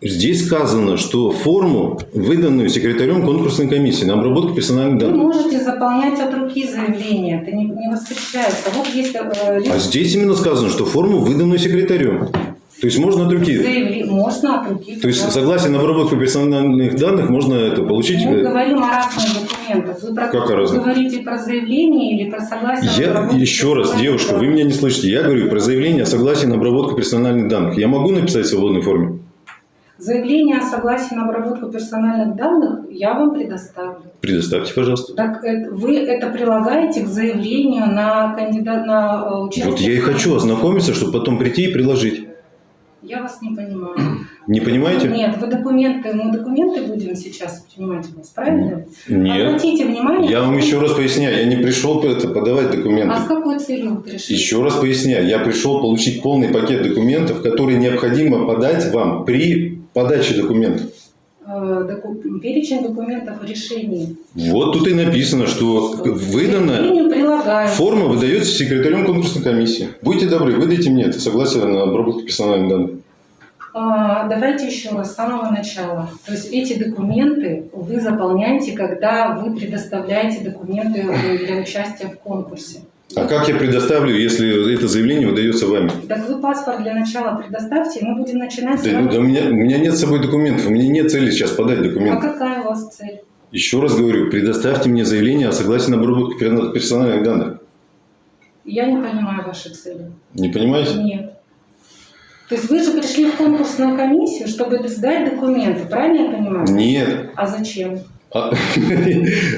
[SPEAKER 1] Здесь сказано, что форму, выданную секретарем конкурсной комиссии на обработку персональных
[SPEAKER 2] Вы
[SPEAKER 1] данных.
[SPEAKER 2] можете заполнять от руки заявление, это не, не воспрещается. Вот есть э,
[SPEAKER 1] А здесь именно сказано, что форму, выданную секретарем. То есть можно от руки.
[SPEAKER 2] заявление, можно от руки.
[SPEAKER 1] То есть
[SPEAKER 2] да.
[SPEAKER 1] согласие на обработку персональных данных можно это получить.
[SPEAKER 2] Мы
[SPEAKER 1] э,
[SPEAKER 2] говорим о разных документах. Вы, про,
[SPEAKER 1] Как о
[SPEAKER 2] вы говорите про заявление или про согласие на
[SPEAKER 1] Я еще раз, девушка, вы меня не слышите. Я говорю про заявление о согласии на обработку персональных данных. Я могу написать в свободной форме?
[SPEAKER 2] Заявление о согласии на обработку персональных данных я вам предоставлю.
[SPEAKER 1] Предоставьте, пожалуйста.
[SPEAKER 2] Так это- вы это прилагаете к заявлению на кандидат на э, участие.
[SPEAKER 1] Вот я и хочу ознакомиться, чтобы потом прийти и приложить.
[SPEAKER 2] Я вас не понимаю.
[SPEAKER 1] Не понимаете?
[SPEAKER 2] Нет, вы документы, мы документы будем сейчас принимать у вас, правильно?
[SPEAKER 1] Нет.
[SPEAKER 2] Обратите внимание.
[SPEAKER 1] Я вам еще раз поясняю, я не пришел это подавать документы.
[SPEAKER 2] А с какой целью вы пришли?
[SPEAKER 1] Еще раз поясняю, я пришел получить полный пакет документов, которые необходимо подать вам при подаче документов.
[SPEAKER 2] Э, доку- Перечень документов в решении.
[SPEAKER 1] Вот тут и написано, что
[SPEAKER 2] заявлению прилагаю.
[SPEAKER 1] форма выдается секретарем конкурсной комиссии. Будьте добры, выдайте мне это согласие на обработку персональных данных.
[SPEAKER 2] А, Давайте еще раз с самого начала. То есть эти документы вы заполняете, когда вы предоставляете документы для участия в конкурсе.
[SPEAKER 1] А как я предоставлю, если это заявление выдается вами?
[SPEAKER 2] Так вы паспорт для начала предоставьте, и мы будем начинать с
[SPEAKER 1] Да,
[SPEAKER 2] вами.
[SPEAKER 1] да у, меня, у меня нет с собой документов, у меня нет цели сейчас подать
[SPEAKER 2] А
[SPEAKER 1] документы.
[SPEAKER 2] какая у вас цель?
[SPEAKER 1] Еще раз говорю, предоставьте мне заявление о согласии на обработку пер- персональных данных.
[SPEAKER 2] Я не понимаю ваши цели.
[SPEAKER 1] Не понимаете?
[SPEAKER 2] Нет. То есть вы же пришли в конкурсную комиссию, чтобы сдать документы, правильно я понимаю?
[SPEAKER 1] Нет.
[SPEAKER 2] А зачем?
[SPEAKER 1] А,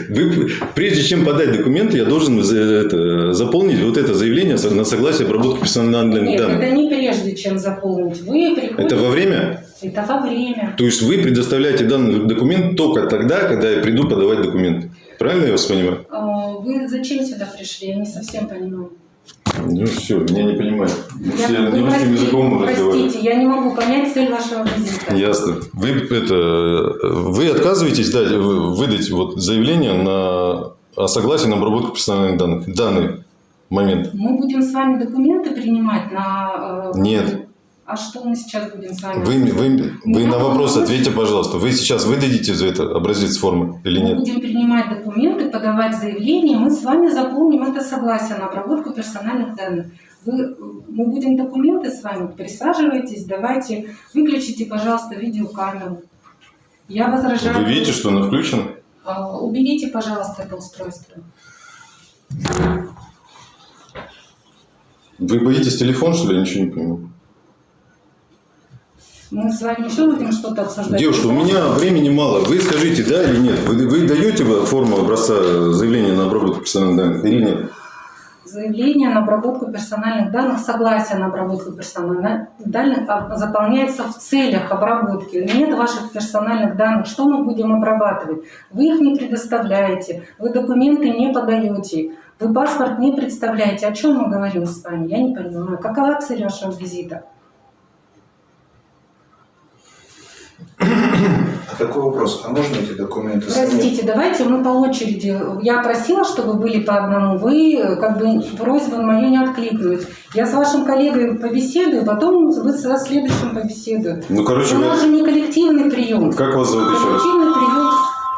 [SPEAKER 1] Вы, прежде чем подать документы, я должен за- это, заполнить вот это заявление на согласие обработки персональных
[SPEAKER 2] Нет,
[SPEAKER 1] данных.
[SPEAKER 2] это не прежде, чем заполнить. Вы приходите...
[SPEAKER 1] Это во время?
[SPEAKER 2] Это во время.
[SPEAKER 1] То есть вы предоставляете данный документ только тогда, когда я приду подавать документы. Правильно я вас понимаю?
[SPEAKER 2] А, Вы зачем сюда пришли? Я не совсем понимаю.
[SPEAKER 1] Ну все, меня не понимают.
[SPEAKER 2] Я-
[SPEAKER 1] Все
[SPEAKER 2] вы
[SPEAKER 1] русским
[SPEAKER 2] простите,
[SPEAKER 1] языком разговаривают.
[SPEAKER 2] простите, я не могу понять цель вашего визита.
[SPEAKER 1] Ясно. Вы, это, вы отказываетесь дать, вы- выдать вот заявление на, о согласии на обработку персональных данных данный момент?
[SPEAKER 2] Мы будем с вами документы принимать на... э,
[SPEAKER 1] Нет.
[SPEAKER 2] А что мы сейчас будем с вами?
[SPEAKER 1] Вы, вы, вы на вопрос
[SPEAKER 2] Мы
[SPEAKER 1] ответьте, пожалуйста. Вы сейчас выдадите за это образец формы или
[SPEAKER 2] Мы
[SPEAKER 1] нет?
[SPEAKER 2] будем принимать документы, подавать заявление, мы с вами заполним это согласие на обработку персональных данных. Вы, мы будем документы с вами, присаживайтесь, давайте, выключите, пожалуйста, видеокамеру. Я возражаю.
[SPEAKER 1] Вы видите, что она включена?
[SPEAKER 2] А, Уберите, пожалуйста, это устройство.
[SPEAKER 1] Вы боитесь телефон, что ли? Я ничего не понимаю.
[SPEAKER 2] Мы с вами еще будем что-то обсуждать.
[SPEAKER 1] Девушка, у меня времени мало. Вы скажите, да или нет? Вы, вы даете форму образца заявления на обработку персональных данных или нет?
[SPEAKER 2] Заявление на обработку персональных данных, согласие на обработку персональных данных а, заполняется в целях обработки. Нет ваших персональных данных. Что мы будем обрабатывать? Вы их не предоставляете, вы документы не подаете. Вы паспорт не представляете. О чем мы говорим с вами? Я не понимаю. Какова цель вашего визита?
[SPEAKER 6] А такой вопрос. А можно эти документы?
[SPEAKER 2] Простите, давайте мы по очереди. Я просила, чтобы были по одному. Вы как бы просьбу мою не откликнулись. Я с вашим коллегой побеседую, потом вы со следующим побеседую.
[SPEAKER 1] Ну, короче,
[SPEAKER 2] У
[SPEAKER 1] вы...
[SPEAKER 2] нас же не коллективный прием.
[SPEAKER 1] Как вас зовут еще раз?
[SPEAKER 2] Коллективный прием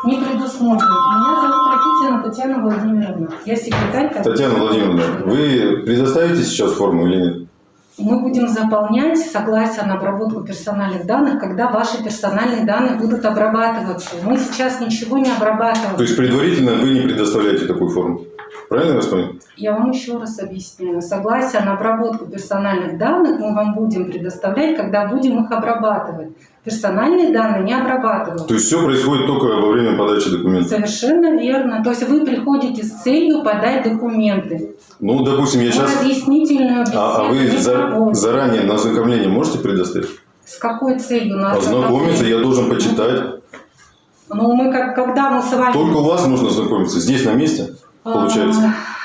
[SPEAKER 2] не предусмотрен. Меня зовут Ракитина Татьяна Владимировна. Я секретарь.
[SPEAKER 1] Татьяна Владимировна, вы предоставите сейчас форму или нет?
[SPEAKER 2] Мы будем заполнять согласие на обработку персональных данных, когда ваши персональные данные будут обрабатываться. Мы сейчас ничего не обрабатываем.
[SPEAKER 1] То есть предварительно вы не предоставляете такую форму. Правильно я вас понял?
[SPEAKER 2] Я вам еще раз объясняю. Согласие на обработку персональных данных мы вам будем предоставлять, когда будем их обрабатывать. Персональные данные не обрабатывают.
[SPEAKER 1] То есть все происходит только во время подачи документов.
[SPEAKER 2] Совершенно верно. То есть вы приходите с целью подать документы.
[SPEAKER 1] Ну, допустим, я сейчас...
[SPEAKER 2] разъяснительную беседу
[SPEAKER 1] А, а вы за- заранее на ознакомление можете предоставить?
[SPEAKER 2] С какой целью нас
[SPEAKER 1] Ознакомиться я должен почитать.
[SPEAKER 2] Ну, мы как, когда мы с вами...
[SPEAKER 1] Только у вас нужно знакомиться. Здесь на месте, получается.
[SPEAKER 2] А,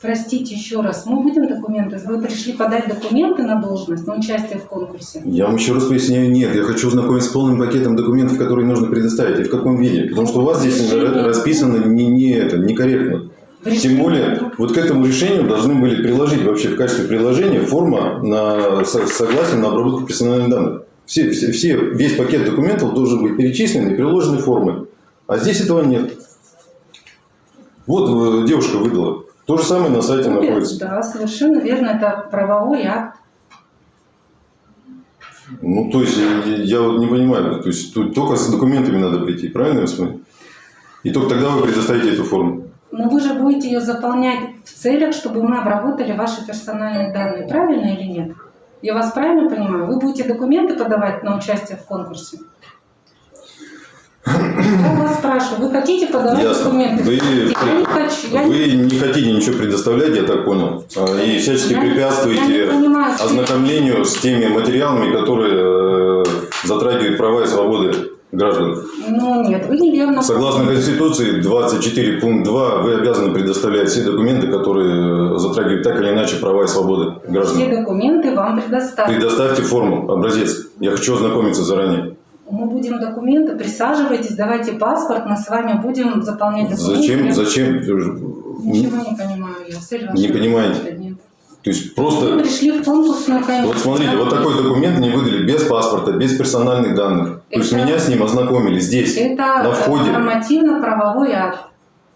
[SPEAKER 2] Простите еще раз, мы будем документы? Вы пришли подать документы на должность, на участие в конкурсе?
[SPEAKER 1] Я вам еще раз поясняю, нет, я хочу ознакомиться с полным пакетом документов, которые нужно предоставить, и в каком виде. Потому что у вас здесь ра- расписано не, не это, некорректно. Тем более, вот к этому решению должны были приложить вообще в качестве приложения форма на со- согласие на обработку персональных данных. Все, все, все, весь пакет документов должен быть перечислен и приложены формы. А здесь этого нет. Вот э, девушка выдала. То же самое на сайте находится.
[SPEAKER 2] Да, совершенно верно, это правовой акт.
[SPEAKER 1] Ну, то есть, я, я вот не понимаю, то есть, тут только с документами надо прийти, правильно я смотрю? И только тогда вы предоставите эту форму.
[SPEAKER 2] Но вы же будете ее заполнять в целях, чтобы мы обработали ваши персональные данные, правильно или нет? Я вас правильно понимаю? Вы будете документы подавать на участие в конкурсе? Я вас спрашиваю, вы хотите подавать
[SPEAKER 1] Ясно.
[SPEAKER 2] документы?
[SPEAKER 1] Вы,
[SPEAKER 2] Я не хочу. Я не-
[SPEAKER 1] вы не хотите ничего предоставлять, я так понял, а, и всячески
[SPEAKER 2] Я не- я
[SPEAKER 1] препятствуете
[SPEAKER 2] не понимаю,
[SPEAKER 1] ознакомлению с теми материалами, которые э, затрагивают права и свободы граждан.
[SPEAKER 2] Ну нет, вы неверно.
[SPEAKER 1] Согласно Конституции 24 пункт 2, вы обязаны предоставлять все документы, которые э, затрагивают так или иначе права и свободы
[SPEAKER 2] Все
[SPEAKER 1] граждан.
[SPEAKER 2] документы вам предоставят.
[SPEAKER 1] Предоставьте форму, образец. Я хочу ознакомиться заранее.
[SPEAKER 2] Мы будем документы, присаживайтесь, давайте паспорт, мы с вами будем заполнять
[SPEAKER 1] Зачем?
[SPEAKER 2] документы.
[SPEAKER 1] Зачем?
[SPEAKER 2] Ничего не понимаю я. Цель
[SPEAKER 1] Не понимаете?
[SPEAKER 2] нет.
[SPEAKER 1] То есть просто...
[SPEAKER 2] пришли в конкурсную комиссию.
[SPEAKER 1] Вот смотрите, вот такой документ мне выдали без паспорта, без персональных данных. То есть
[SPEAKER 2] Это-
[SPEAKER 1] меня с ним ознакомили здесь,
[SPEAKER 2] Это
[SPEAKER 1] на входе.
[SPEAKER 2] нормативно-правовой акт.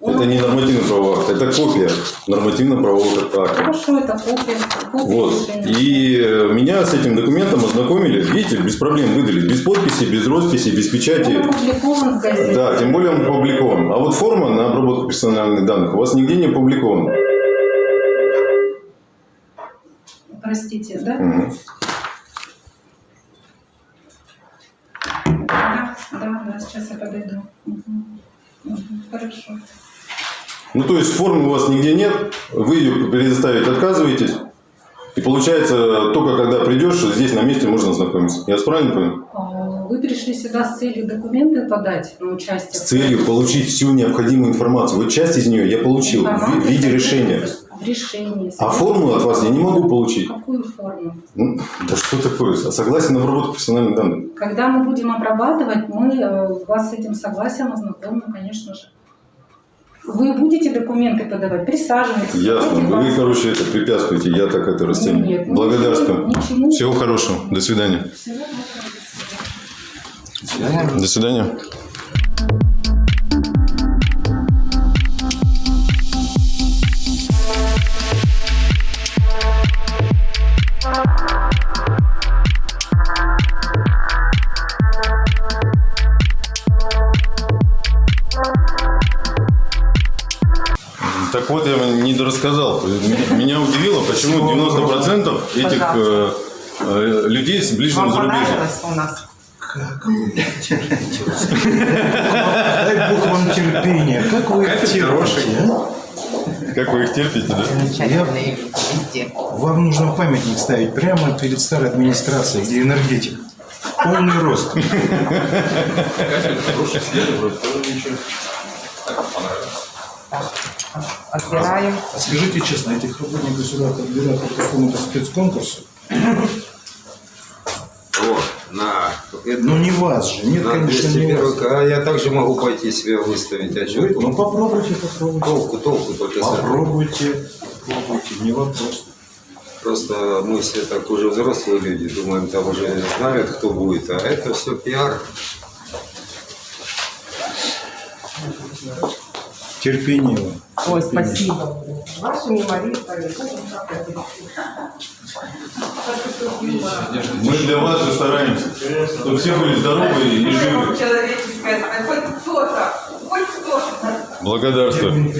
[SPEAKER 1] Это не нормативный правовой акт, это копия нормативно-правового акта.
[SPEAKER 2] Хорошо, это копия, копия
[SPEAKER 1] Вот.
[SPEAKER 2] решения.
[SPEAKER 1] И меня с этим документом ознакомили, видите, без проблем выдали, без подписи, без росписи, без печати.
[SPEAKER 2] Он опубликован в газете.
[SPEAKER 1] Да, тем более он опубликован. А вот форма на обработку персональных данных у вас нигде не опубликована.
[SPEAKER 2] Простите, да?
[SPEAKER 1] Мгм.
[SPEAKER 2] Да, да, да, сейчас я подойду. Мгм. Мгм, Хорошо.
[SPEAKER 1] Ну, то есть формы у вас нигде нет, вы ее предоставить отказываетесь. И получается, только когда придешь, здесь на месте можно ознакомиться. Я правильно понял?
[SPEAKER 2] А, Вы пришли сюда с целью документы подать на участие?
[SPEAKER 1] С целью получить всю необходимую информацию. Вот часть из нее я получил в ви-
[SPEAKER 2] Информация
[SPEAKER 1] в виде решения.
[SPEAKER 2] В решении.
[SPEAKER 1] А формулу от вас я не могу получить.
[SPEAKER 2] Какую форму?
[SPEAKER 1] Ну, да что такое? Согласие на обработку персональных данных.
[SPEAKER 2] Когда мы будем обрабатывать, мы э, вас с этим согласием ознакомим, конечно же. Вы будете документы подавать, присаживайтесь.
[SPEAKER 1] Ясно. Вы,
[SPEAKER 2] вас-
[SPEAKER 1] короче, это препятствуете. Я так это расцениваю.
[SPEAKER 2] Нет,
[SPEAKER 1] Благодарствую.
[SPEAKER 2] ничему-
[SPEAKER 1] Всего хорошего. До свидания.
[SPEAKER 2] Всего доброго.
[SPEAKER 1] До свидания. Так вот, я не дорассказал. Меня удивило, почему 90% этих э, э, людей с ближнего
[SPEAKER 7] Вам понравилось у нас?
[SPEAKER 6] Как вы Дай Бог вам терпения. Как вы их терпите, а?
[SPEAKER 1] Как вы их терпите, да?
[SPEAKER 7] Замечательные люди везде.
[SPEAKER 6] Вам нужно памятник ставить прямо перед старой администрацией, где энергетик. Полный рост.
[SPEAKER 7] Так, отбираем.
[SPEAKER 6] А скажите честно, этих работников сюда подбирают по какому-то спецконкурсу?
[SPEAKER 3] Вот, на. это-
[SPEAKER 6] Ну не вас же, нет,
[SPEAKER 3] на
[SPEAKER 6] конечно, не
[SPEAKER 3] 201.
[SPEAKER 6] вас.
[SPEAKER 3] А я также могу пойти себя выставить. А
[SPEAKER 6] Вы- Ну попробуйте, попробуйте.
[SPEAKER 3] толку, толку только.
[SPEAKER 6] Попробуйте, попробуйте, не вопрос.
[SPEAKER 3] Просто мы все так уже взрослые люди, думаем, там уже знают, кто будет, а это все пиар.
[SPEAKER 6] Терпение вам.
[SPEAKER 7] Ой, спасибо. Ваши мемористы.
[SPEAKER 1] Мы для вас же стараемся, чтобы все были здоровы и живы.
[SPEAKER 7] Человеческое, хоть кто-то, хоть кто-то.
[SPEAKER 1] Благодарствую.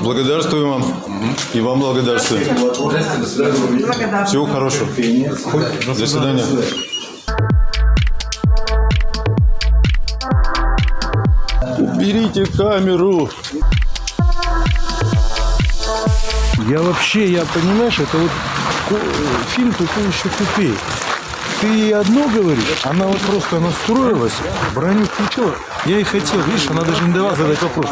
[SPEAKER 1] Благодарствую вам. И вам благодарствую. Всего хорошего. До свидания. Уберите камеру.
[SPEAKER 6] Я вообще, я понимаешь, это вот фильм такой еще тупее. Ты одно говоришь, она вот просто настроилась, броню включила. Я и хотел, видишь, она даже не давала задать вопрос.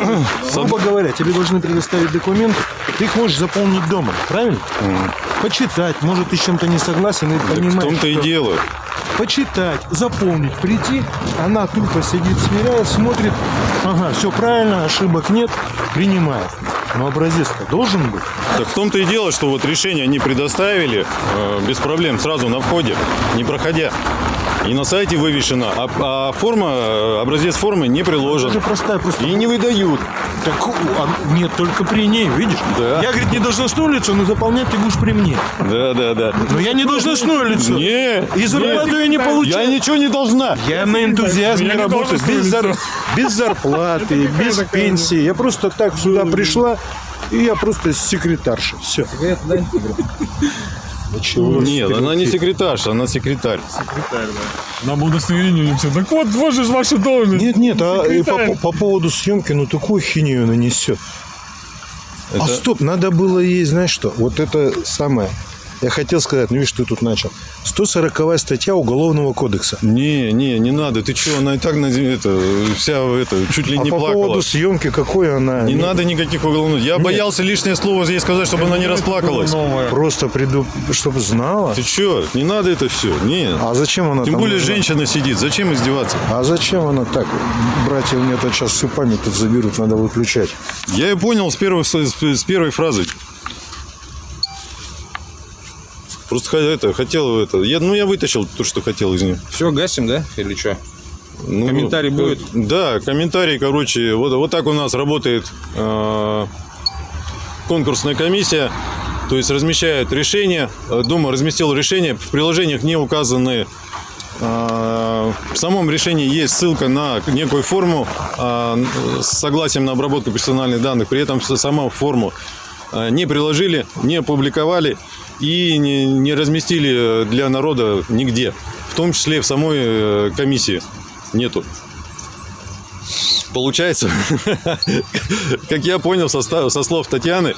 [SPEAKER 6] Грубо говоря, тебе должны предоставить документы, ты их можешь заполнить дома, правильно? Почитать, может, ты с чем-то не согласен и
[SPEAKER 1] в
[SPEAKER 6] понимаешь,
[SPEAKER 1] том-то и дело.
[SPEAKER 6] почитать, заполнить, прийти, она тупо сидит, сверяет, смотрит, ага, все правильно, ошибок нет, принимает. Но образец-то должен быть.
[SPEAKER 1] Так в том-то и дело, что вот решение они предоставили э, без проблем сразу на входе, не проходя. И на сайте вывешено, а, а форма, э, образец формы не
[SPEAKER 6] Это
[SPEAKER 1] приложен.
[SPEAKER 6] же простая просто.
[SPEAKER 1] И не выдают.
[SPEAKER 6] Так, а, нет, только при ней, видишь?
[SPEAKER 1] Да.
[SPEAKER 6] Я, говорит, не должностное лицо, но заполнять ты будешь при мне.
[SPEAKER 1] Да, да, да.
[SPEAKER 6] Но я не должностное лицо.
[SPEAKER 1] Не,
[SPEAKER 6] И зарплату я не
[SPEAKER 1] я
[SPEAKER 6] получаю.
[SPEAKER 1] ничего не должна.
[SPEAKER 6] Я на энтузиазме
[SPEAKER 5] Я не
[SPEAKER 6] работаю, без, зар- без зарплаты, без пенсии. Я просто так сюда пришла, и я просто секретарша. Все.
[SPEAKER 1] Нет, она не секретарша, она секретарь.
[SPEAKER 5] Нам удостоверение все. Так вот, вот же ваша должность.
[SPEAKER 6] Нет, нет, а и по,
[SPEAKER 5] Секретарь.
[SPEAKER 6] по поводу съемки, ну такую хинею она несет. А
[SPEAKER 1] Это-
[SPEAKER 6] стоп, надо было ей, знаешь что, вот это самое. Я хотел сказать, ну видишь, ты тут начал. 140 статья Уголовного кодекса.
[SPEAKER 1] Не, не, не надо. Ты что, она и так на земле, это, вся это, чуть ли
[SPEAKER 6] а
[SPEAKER 1] не
[SPEAKER 6] по
[SPEAKER 1] плакала.
[SPEAKER 6] поводу съемки, какой она?
[SPEAKER 1] Не
[SPEAKER 6] Ну,
[SPEAKER 1] надо никаких уголовных. Я боялся лишнее слово ей сказать, чтобы она не расплакалась.
[SPEAKER 5] Новое.
[SPEAKER 6] Просто приду, чтобы знала.
[SPEAKER 1] Ты что, не надо это все. Не.
[SPEAKER 6] А зачем она
[SPEAKER 1] Тем
[SPEAKER 6] там
[SPEAKER 1] более
[SPEAKER 6] нужна?
[SPEAKER 1] женщина сидит. Зачем издеваться?
[SPEAKER 6] А зачем она так? Братья у меня тут сейчас всю память тут заберут, надо выключать.
[SPEAKER 1] Я и понял с первой, с, с первой фразы. Просто это, хотел это. Я, ну, я вытащил то, что хотел из нее.
[SPEAKER 11] Все, гасим, да? Или что?
[SPEAKER 1] Ну,
[SPEAKER 11] Комментарий будет?
[SPEAKER 1] Да, комментарий, короче, вот, вот так у нас работает э, конкурсная комиссия. То есть размещают решение, э, Дума разместил решение, в приложениях не указаны э, в самом решении есть ссылка на некую форму э, с согласием на обработку персональных данных, при этом с- сама форму не приложили, не опубликовали и не, не разместили для народа нигде, в том числе в самой э, комиссии нету. Получается, как я понял со, слов Татьяны,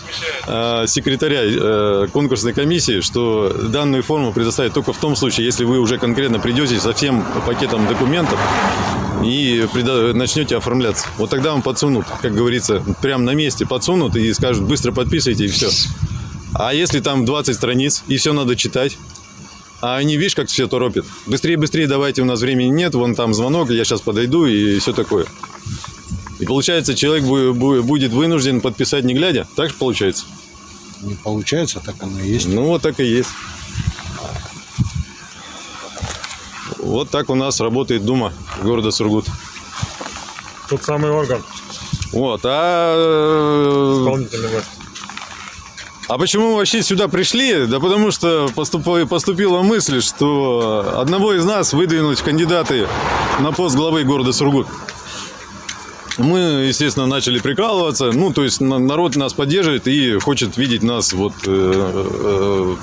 [SPEAKER 1] э, секретаря э, конкурсной комиссии, что данную форму предоставят только в том случае, если вы уже конкретно придете со всем пакетом документов и начнете оформляться. Вот тогда вам подсунут, как говорится, прямо на месте подсунут и скажут, быстро подписывайте и все. А если там 20 страниц и все надо читать, а они, видишь, как все торопят. Быстрее, быстрее давайте, у нас времени нет, вон там звонок, я сейчас подойду и все такое. И получается, человек бу- бу- будет вынужден подписать не глядя. Так же получается?
[SPEAKER 6] Не получается, так оно и есть.
[SPEAKER 1] Ну, вот так и есть. Вот так у нас работает Дума города Сургут.
[SPEAKER 5] Тот самый орган
[SPEAKER 1] Вот, а... э,
[SPEAKER 5] исполнительной власти.
[SPEAKER 1] А почему мы вообще сюда пришли? Да потому что поступа- поступила мысль, что одного из нас выдвинуть кандидаты на пост главы города Сургут. Мы, естественно, начали прикалываться. Ну, то есть на- народ нас поддерживает и хочет видеть нас вот э, э,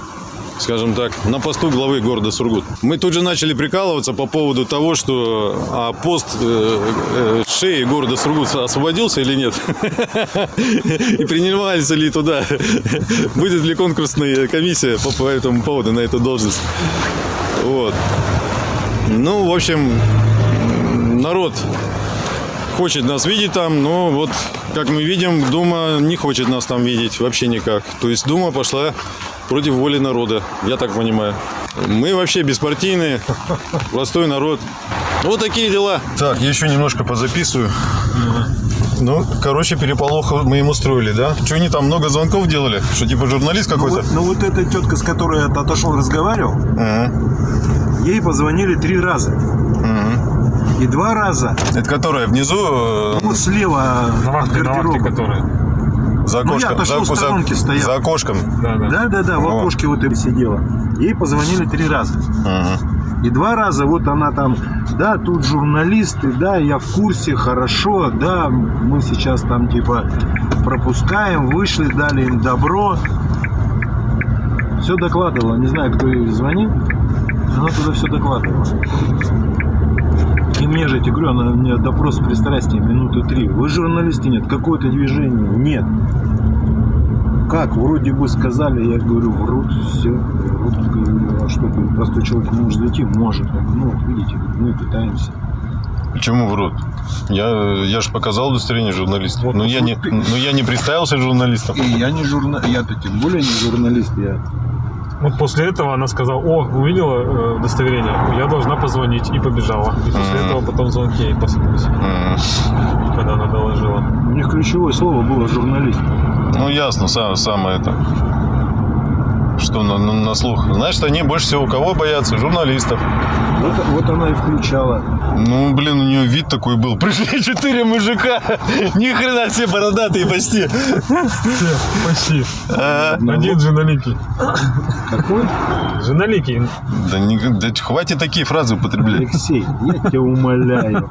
[SPEAKER 1] скажем так, на посту главы города Сургут. Мы тут же начали прикалываться по поводу того, что а пост э, э, шеи города Сургут освободился или нет. И принимается ли туда, будет ли конкурсная комиссия по, этому поводу на эту должность. Вот. Ну, в общем, народ хочет нас видеть там, но вот, как мы видим, Дума не хочет нас там видеть вообще никак. То есть Дума пошла против воли народа, я так понимаю. Мы вообще беспартийные, простой народ. Вот такие дела. Так, я еще немножко позаписываю. Ну, короче, переполох мы им устроили, да? Что они там много звонков делали? Что типа журналист
[SPEAKER 6] Ну
[SPEAKER 1] какой-то?
[SPEAKER 6] вот, ну вот эта тетка, с которой я отошел, разговаривал,
[SPEAKER 1] Ага,
[SPEAKER 6] ей позвонили три раза.
[SPEAKER 1] ага.
[SPEAKER 6] И два раза,
[SPEAKER 1] Это которая внизу э,
[SPEAKER 6] ну вот слева
[SPEAKER 5] На
[SPEAKER 6] от
[SPEAKER 5] вахте, на вахте,
[SPEAKER 6] гардероба.
[SPEAKER 1] За
[SPEAKER 6] Ну, я
[SPEAKER 1] окошком?
[SPEAKER 6] отошел,
[SPEAKER 1] за,
[SPEAKER 6] в сторонке стоял.
[SPEAKER 1] за окошком.
[SPEAKER 5] Да, да.
[SPEAKER 6] Да, да, да, в окошке вот и сидела. Ей позвонили три раза.
[SPEAKER 1] Ага.
[SPEAKER 6] И два раза вот она там, да, тут журналисты, да, я в курсе, хорошо, да, мы сейчас там типа пропускаем, вышли, дали им добро. Все докладывала, не знаю, кто ей звонил, она туда все докладывала. И мне же, тебе говорю, она мне допрос с пристрастием минуты три. Вы журналисты? Нет. Какое-то движение? Нет. Как? Вроде бы сказали, я говорю, врут, все, врут. Говорю, а что, говорю, простой человек не может зайти? Может. Я говорю, ну, вот видите, мы пытаемся.
[SPEAKER 1] Почему врут? Я, я же показал удостоверение журналиста.
[SPEAKER 6] Вот,
[SPEAKER 1] но, я не,
[SPEAKER 6] ты-
[SPEAKER 1] но я не представился журналистом.
[SPEAKER 6] И я не журналист, я-то тем более не журналист, я
[SPEAKER 5] Вот после этого она сказала, о, увидела э, удостоверение, я должна позвонить, и побежала. И после
[SPEAKER 1] Мгм.
[SPEAKER 5] этого потом звонки ей посыпались,
[SPEAKER 1] М.
[SPEAKER 5] когда она доложила.
[SPEAKER 6] У них ключевое слово было журналист.
[SPEAKER 1] Ну, ясно, сам, самое это. Что на, на- на слух. Значит, они больше всего кого боятся? Журналистов.
[SPEAKER 6] Вот, вот она и включала.
[SPEAKER 1] Ну, блин, у нее вид такой был. Пришли четыре мужика. Ни хрена все бородатые почти.
[SPEAKER 5] Почти.
[SPEAKER 1] А,
[SPEAKER 5] Один женоликий.
[SPEAKER 6] Какой?
[SPEAKER 5] Женоликий.
[SPEAKER 1] да, не- да хватит такие фразы употреблять.
[SPEAKER 6] Алексей, я тебя умоляю.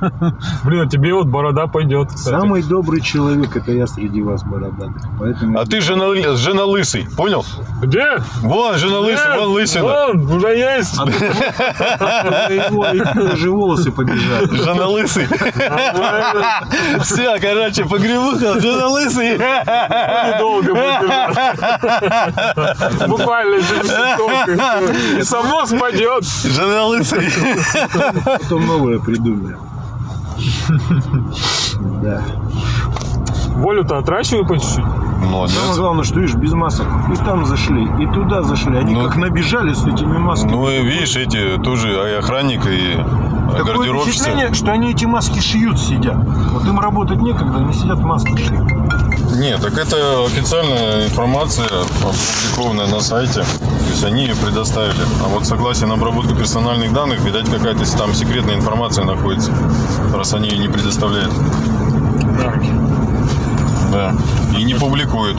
[SPEAKER 5] Блин, а тебе вот борода пойдет. кстати.
[SPEAKER 6] Самый добрый человек это я среди вас, бородатых. Поэтому
[SPEAKER 1] А ты жена, жена лысый, понял?
[SPEAKER 5] Где?
[SPEAKER 1] Вон, жена лысый,
[SPEAKER 5] Нет,
[SPEAKER 1] вон лысина.
[SPEAKER 5] Вон, уже есть.
[SPEAKER 6] А даже волосы побежали.
[SPEAKER 1] Жена лысый. Все, короче, погребуха, жена лысый.
[SPEAKER 5] Недолго будет. Буквально через. И само спадет.
[SPEAKER 1] Жена лысый.
[SPEAKER 6] Потом новое придумали. Да.
[SPEAKER 5] Волю-то отращивай по чуть-чуть.
[SPEAKER 6] Самое
[SPEAKER 1] Молодец.
[SPEAKER 6] главное, что видишь, без масок. И там зашли, и туда зашли. Они
[SPEAKER 1] Ну,
[SPEAKER 6] как набежали с этими масками.
[SPEAKER 1] Ну, и видишь, эти тоже и охранник, и
[SPEAKER 6] Такое
[SPEAKER 1] гардеробщица.
[SPEAKER 6] впечатление, что они эти маски шьют, сидят. Вот им работать некогда, они сидят маски шьют.
[SPEAKER 1] Нет, так это официальная информация, опубликованная на сайте. То есть они ее предоставили. А вот согласие на обработку персональных данных, видать, какая-то там секретная информация находится, раз они ее не предоставляют. Да. И не публикуют.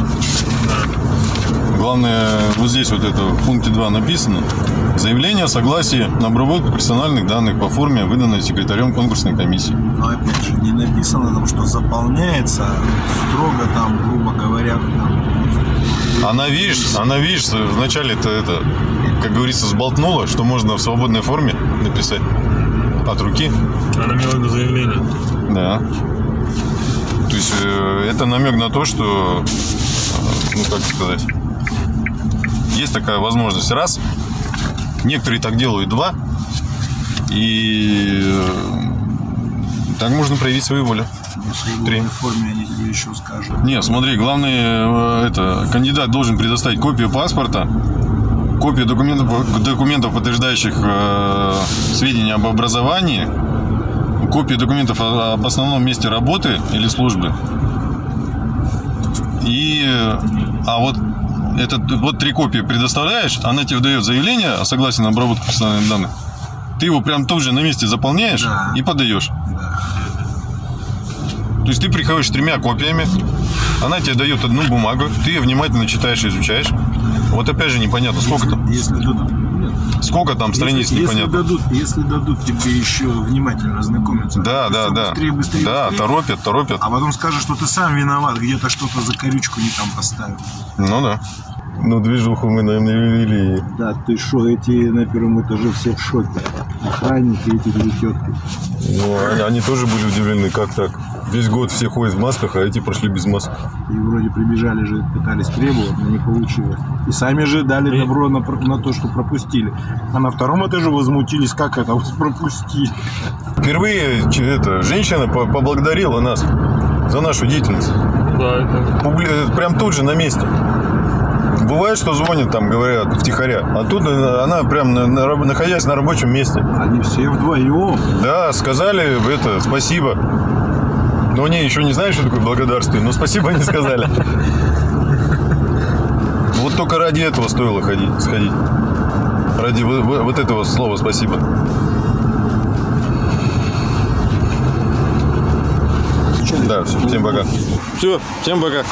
[SPEAKER 1] Главное, вот здесь вот это в пункте 2 написано. Заявление о согласии на обработку персональных данных по форме, выданной секретарем конкурсной комиссии.
[SPEAKER 6] Но опять же, не написано там, что заполняется строго там, грубо говоря, там,
[SPEAKER 1] Она, видишь, она, видишь, вначале это, это, как говорится, сболтнула, что можно в свободной форме написать от руки.
[SPEAKER 5] Она имела заявление.
[SPEAKER 1] Да. То есть э, это намек на то, что, э, ну как сказать, есть такая возможность. Раз, некоторые так делают. Два, и э, так можно проявить свою волю.
[SPEAKER 6] свободной
[SPEAKER 1] Три.
[SPEAKER 6] форме они тебе еще скажут.
[SPEAKER 1] Не, смотри, главное, это, кандидат должен предоставить копию паспорта, копию документов, документов подтверждающих э, сведения об образовании, копию документов об основном месте работы или службы. И, а вот этот, вот три копии предоставляешь, она тебе дает заявление о согласии на обработку персональных данных. Ты его прям тут же на месте заполняешь
[SPEAKER 6] Да.
[SPEAKER 1] и подаешь. То есть ты приходишь с тремя копиями, она тебе дает одну бумагу, ты ее внимательно читаешь и изучаешь. Вот опять же непонятно, сколько там,
[SPEAKER 6] Если нет,
[SPEAKER 1] сколько там страниц
[SPEAKER 6] если, если
[SPEAKER 1] непонятно.
[SPEAKER 6] дадут, если дадут тебе еще внимательно ознакомиться,
[SPEAKER 1] Да, да, да.
[SPEAKER 6] Быстрее, быстрее,
[SPEAKER 1] Да,
[SPEAKER 6] быстрее.
[SPEAKER 1] торопят, торопят.
[SPEAKER 6] А потом скажешь, что ты сам виноват, где-то что-то за корючку не там поставил.
[SPEAKER 1] Ну да. Ну, движуху мы, наверное, вели.
[SPEAKER 6] Да, ты что, эти на первом этаже все в шоке. Охранники, эти две тетки.
[SPEAKER 1] Ну, они, они тоже были удивлены, как так. Весь год все ходят в масках, а эти прошли без масок.
[SPEAKER 6] И вроде прибежали же, пытались требовать, но не получилось. И сами же дали добро на, на то, что пропустили. А на втором этаже возмутились, как это вас пропустили.
[SPEAKER 1] Впервые это, женщина по- поблагодарила нас за нашу деятельность.
[SPEAKER 5] Да, это...
[SPEAKER 1] Публи- Прям тут же на месте. Бывает, что звонят там, говорят, втихаря. А тут она прям, на- на раб- находясь на рабочем месте.
[SPEAKER 6] Они все вдвоем.
[SPEAKER 1] Да, сказали это, спасибо. Но они еще не знают, что такое благодарствие, но спасибо не сказали. Вот только ради этого стоило ходить, сходить. Ради во- во- вот этого слова спасибо. Да, все, всем пока. Все, всем пока.